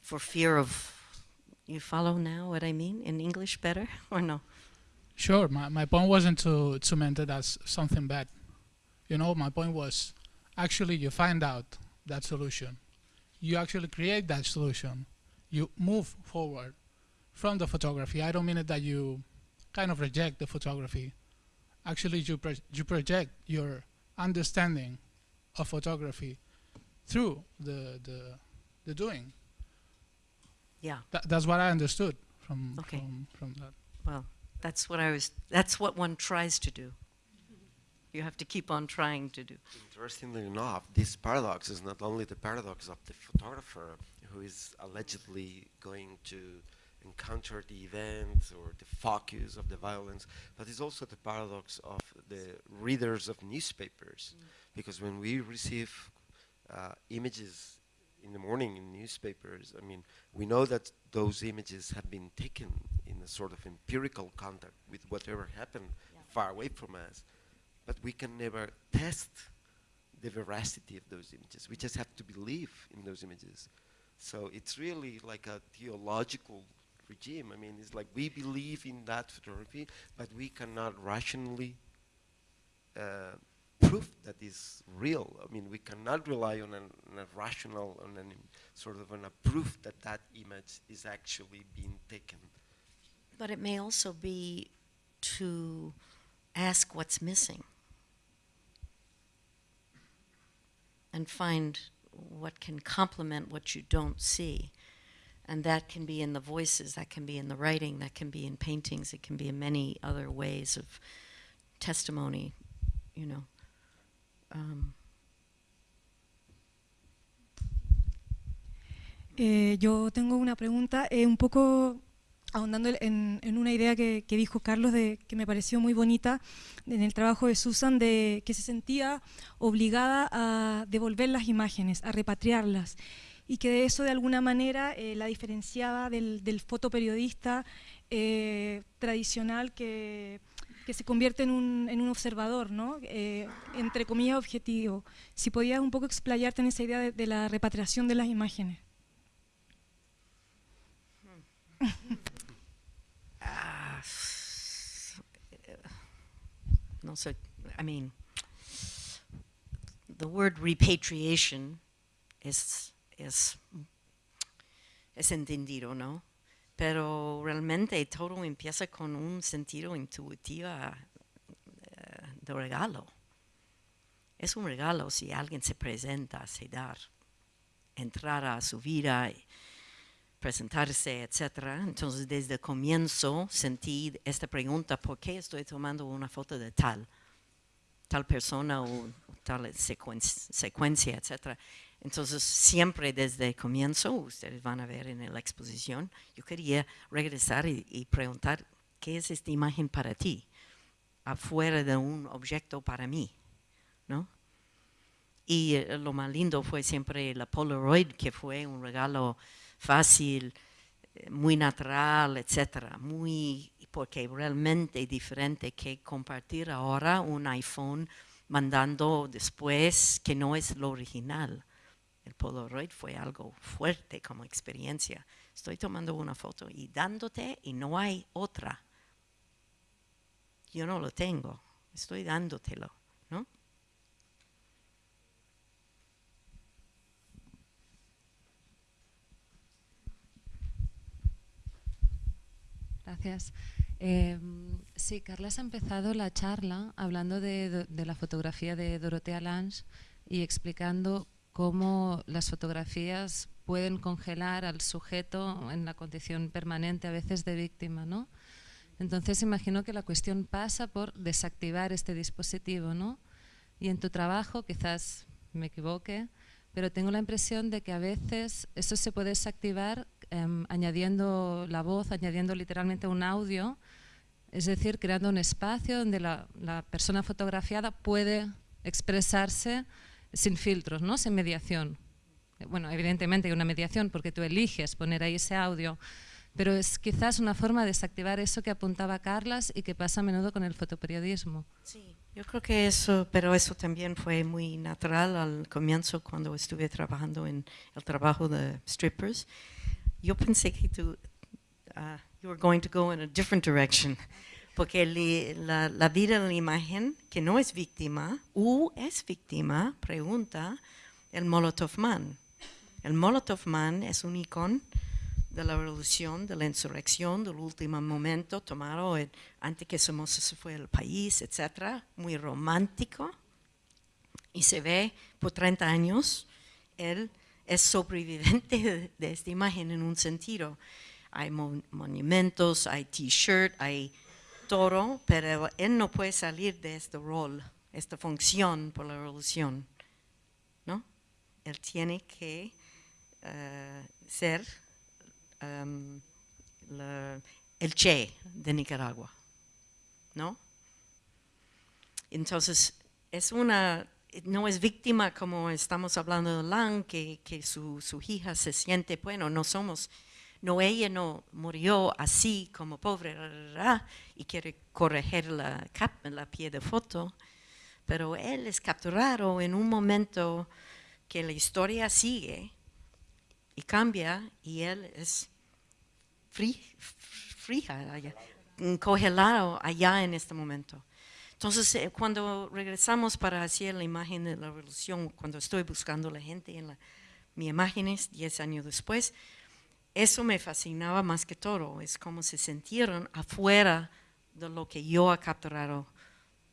For fear of, you follow now what I mean in English better [laughs] or no? Sure, my, my point wasn't to, to meant it as something bad. You know, my point was actually you find out that solution. You actually create that solution. You move forward from the photography. I don't mean it that you kind of reject the photography. Actually, you, pro you project your understanding of photography through the, the, the doing. Yeah. Th that's what I understood from, Okay. from, from that. Well, that's what I was, that's what one tries to do. You have to keep on trying to do. Interestingly enough, this paradox is not only the paradox of the photographer who is allegedly going to encounter the event or the focus of the violence, but it's also the paradox of the readers of newspapers. Because when we receive uh, images in the morning in newspapers, I mean, we know that those images have been taken in a sort of empirical contact with whatever happened far away from us but we can never test the veracity of those images. We just have to believe in those images. So it's really like a theological regime. I mean, it's like we believe in that photography, but we cannot rationally uh, prove that is real. I mean, we cannot rely on, an, on a rational, on an sort of a proof that that image is actually being taken. But it may also be to ask what's missing and find what can complement what you don't see. And that can be in the voices, that can be in the writing, that can be in paintings, it can be in many other ways of testimony, you know. Um, Eh, yo tengo una pregunta, eh, un poco ahondando en, en una idea que, que dijo Carlos, de, que me pareció muy bonita en el trabajo de Susan, de que se sentía obligada a devolver las imágenes, a repatriarlas, y que de eso de alguna manera eh, la diferenciaba del, del fotoperiodista eh, tradicional que, se convierte en un, en un observador, ¿no? Eh, entre comillas objetivo. Si podías un poco explayarte en esa idea de, la repatriación de las imágenes. ah, no sé, I mean, the word repatriation es, es, es entendido, ¿no? Pero realmente todo empieza con un sentido intuitivo eh, de regalo. Es un regalo si alguien se presenta a dar, entrar a su vida, presentarse, etc. Entonces, desde el comienzo sentí esta pregunta, ¿por qué estoy tomando una foto de tal? tal persona o tal secuen- secuencia, etc. Entonces, siempre desde el comienzo, ustedes van a ver en la exposición, yo quería regresar y, preguntar, ¿qué es esta imagen para ti? Afuera de un objeto para mí, ¿no? Y eh, lo más lindo fue siempre la Polaroid, que fue un regalo fácil, eh, muy natural, etcétera, muy porque realmente diferente que compartir ahora un iPhone mandando después que no es lo original. El Polaroid fue algo fuerte como experiencia. Estoy tomando una foto y dándote y no hay otra. Yo no lo tengo, estoy dándotelo, ¿no? Gracias. Eh, sí, Carlas ha empezado la charla hablando de, de la fotografía de Dorotea Lange y explicando cómo las fotografías pueden congelar al sujeto en la condición permanente a veces de víctima, ¿no? Entonces imagino que la cuestión pasa por desactivar este dispositivo, ¿no? Y en tu trabajo, quizás me equivoque, pero tengo la impresión de que a veces eso se puede desactivar em, añadiendo la voz, añadiendo literalmente un audio, es decir, creando un espacio donde la, la persona fotografiada puede expresarse sin filtros, ¿no? sin mediación. Bueno, evidentemente hay una mediación porque tú eliges poner ahí ese audio, pero es quizás una forma de desactivar eso que apuntaba Carlas y que pasa a menudo con el fotoperiodismo. Sí, yo creo que eso, pero eso también fue muy natural al comienzo cuando estuve trabajando en el trabajo de strippers. Yo pensé que tú, uh, you were going to go in a different direction, porque la, la vida de la imagen, que no es víctima, o es víctima, pregunta el Molotov Man. El Molotov Man es un icono de la revolución, de la insurrección, del último momento tomado antes que Somoza se fue al país, etcétera, muy romántico. Y se ve por 30 años, él es sobreviviente [laughs] de, esta imagen en un sentido. Hay monumentos, hay t-shirt, hay todo, pero él no puede salir de este rol, esta función por la revolución. ¿no? Él tiene que eh, ser Em, el Che de Nicaragua, ¿no? Entonces, es una, no es víctima como estamos hablando de Lang, que, que su, su, hija se siente, bueno, no somos, no, ella no murió así como pobre y quiere corregir la, la pie de foto, pero él es capturado en un momento que la historia sigue y cambia y él es fría, congelado allá en este momento. Entonces, eh, cuando regresamos para hacer la imagen de la revolución, cuando estoy buscando la gente en la, mi imágenes 10 años después, eso me fascinaba más que todo, es como se sintieron afuera de lo que yo he capturado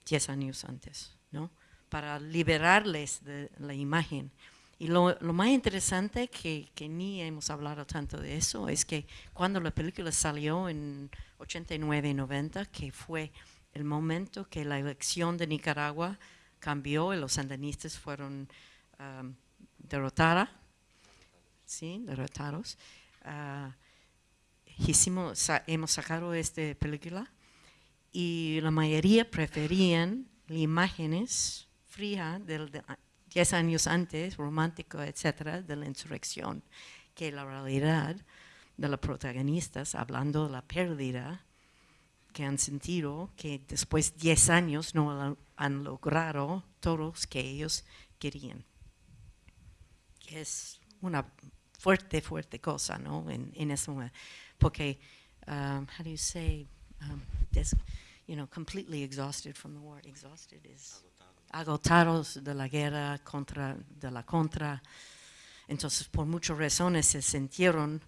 10 años antes, ¿no? Para liberarles de la imagen. Y lo, más interesante, que, que, ni hemos hablado tanto de eso, es que cuando la película salió en 89 y 90, que fue el momento que la elección de Nicaragua cambió y los sandinistas fueron um, derrotados, ¿sí? derrotados, uh, hicimos, hemos sacado esta película y la mayoría preferían las imágenes frías del, 10 años antes, romántico, etcétera, de la insurrección, que la realidad de los protagonistas, hablando de la pérdida que han sentido, que después de 10 años no han logrado todos que ellos querían. Que es una fuerte, fuerte cosa, ¿no? En, en ese. Porque, um, how do you say, um, you know, completely exhausted from the war. Exhausted is agotados de la guerra, contra, de la contra. Entonces, por muchas razones se sintieron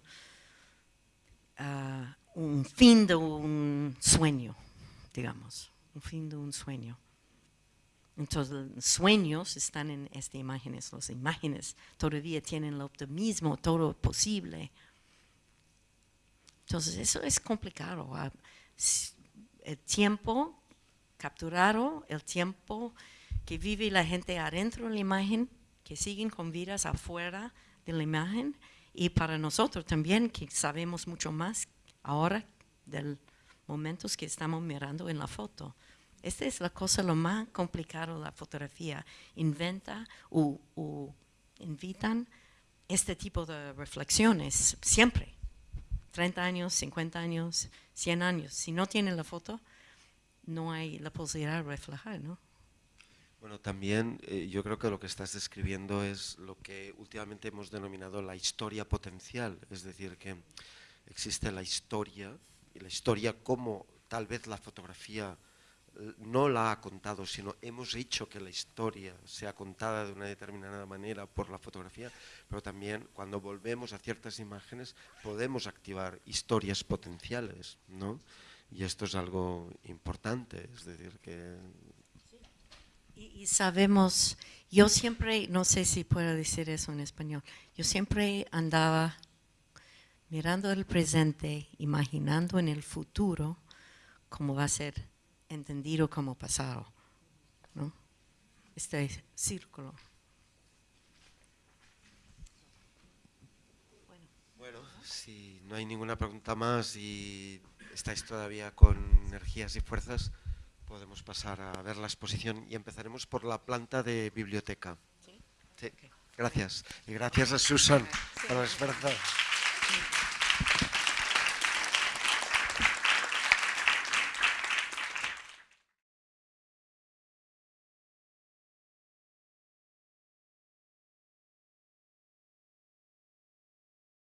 ah, un fin de un sueño, digamos, un fin de un sueño. Entonces, sueños están en estas imágenes, las imágenes todavía tienen el optimismo, todo posible. Entonces, eso es complicado. Ah, el tiempo capturado, el tiempo que vive la gente adentro de la imagen, que siguen con vidas afuera de la imagen y para nosotros también que sabemos mucho más ahora del momentos que estamos mirando en la foto. Esta es la cosa lo más complicado de la fotografía. Inventa o, invitan este tipo de reflexiones siempre. 30 años, 50 años, 100 años. Si no tienen la foto, no hay la posibilidad de reflejar, ¿no? Bueno, también eh, yo creo que lo que estás describiendo es lo que últimamente hemos denominado la historia potencial, es decir, que existe la historia y la historia como tal vez la fotografía no la ha contado, sino hemos hecho que la historia sea contada de una determinada manera por la fotografía, pero también cuando volvemos a ciertas imágenes podemos activar historias potenciales, ¿no? Y esto es algo importante, es decir, que Y, y sabemos, yo siempre, no sé si puedo decir eso en español, yo siempre andaba mirando el presente, imaginando en el futuro cómo va a ser entendido como pasado, ¿no? Este círculo. Bueno, si no hay ninguna pregunta más y estáis todavía con energías y fuerzas, podemos pasar a ver la exposición y empezaremos por la planta de biblioteca. Sí. Gracias. Y gracias a Susan por el esfuerzo.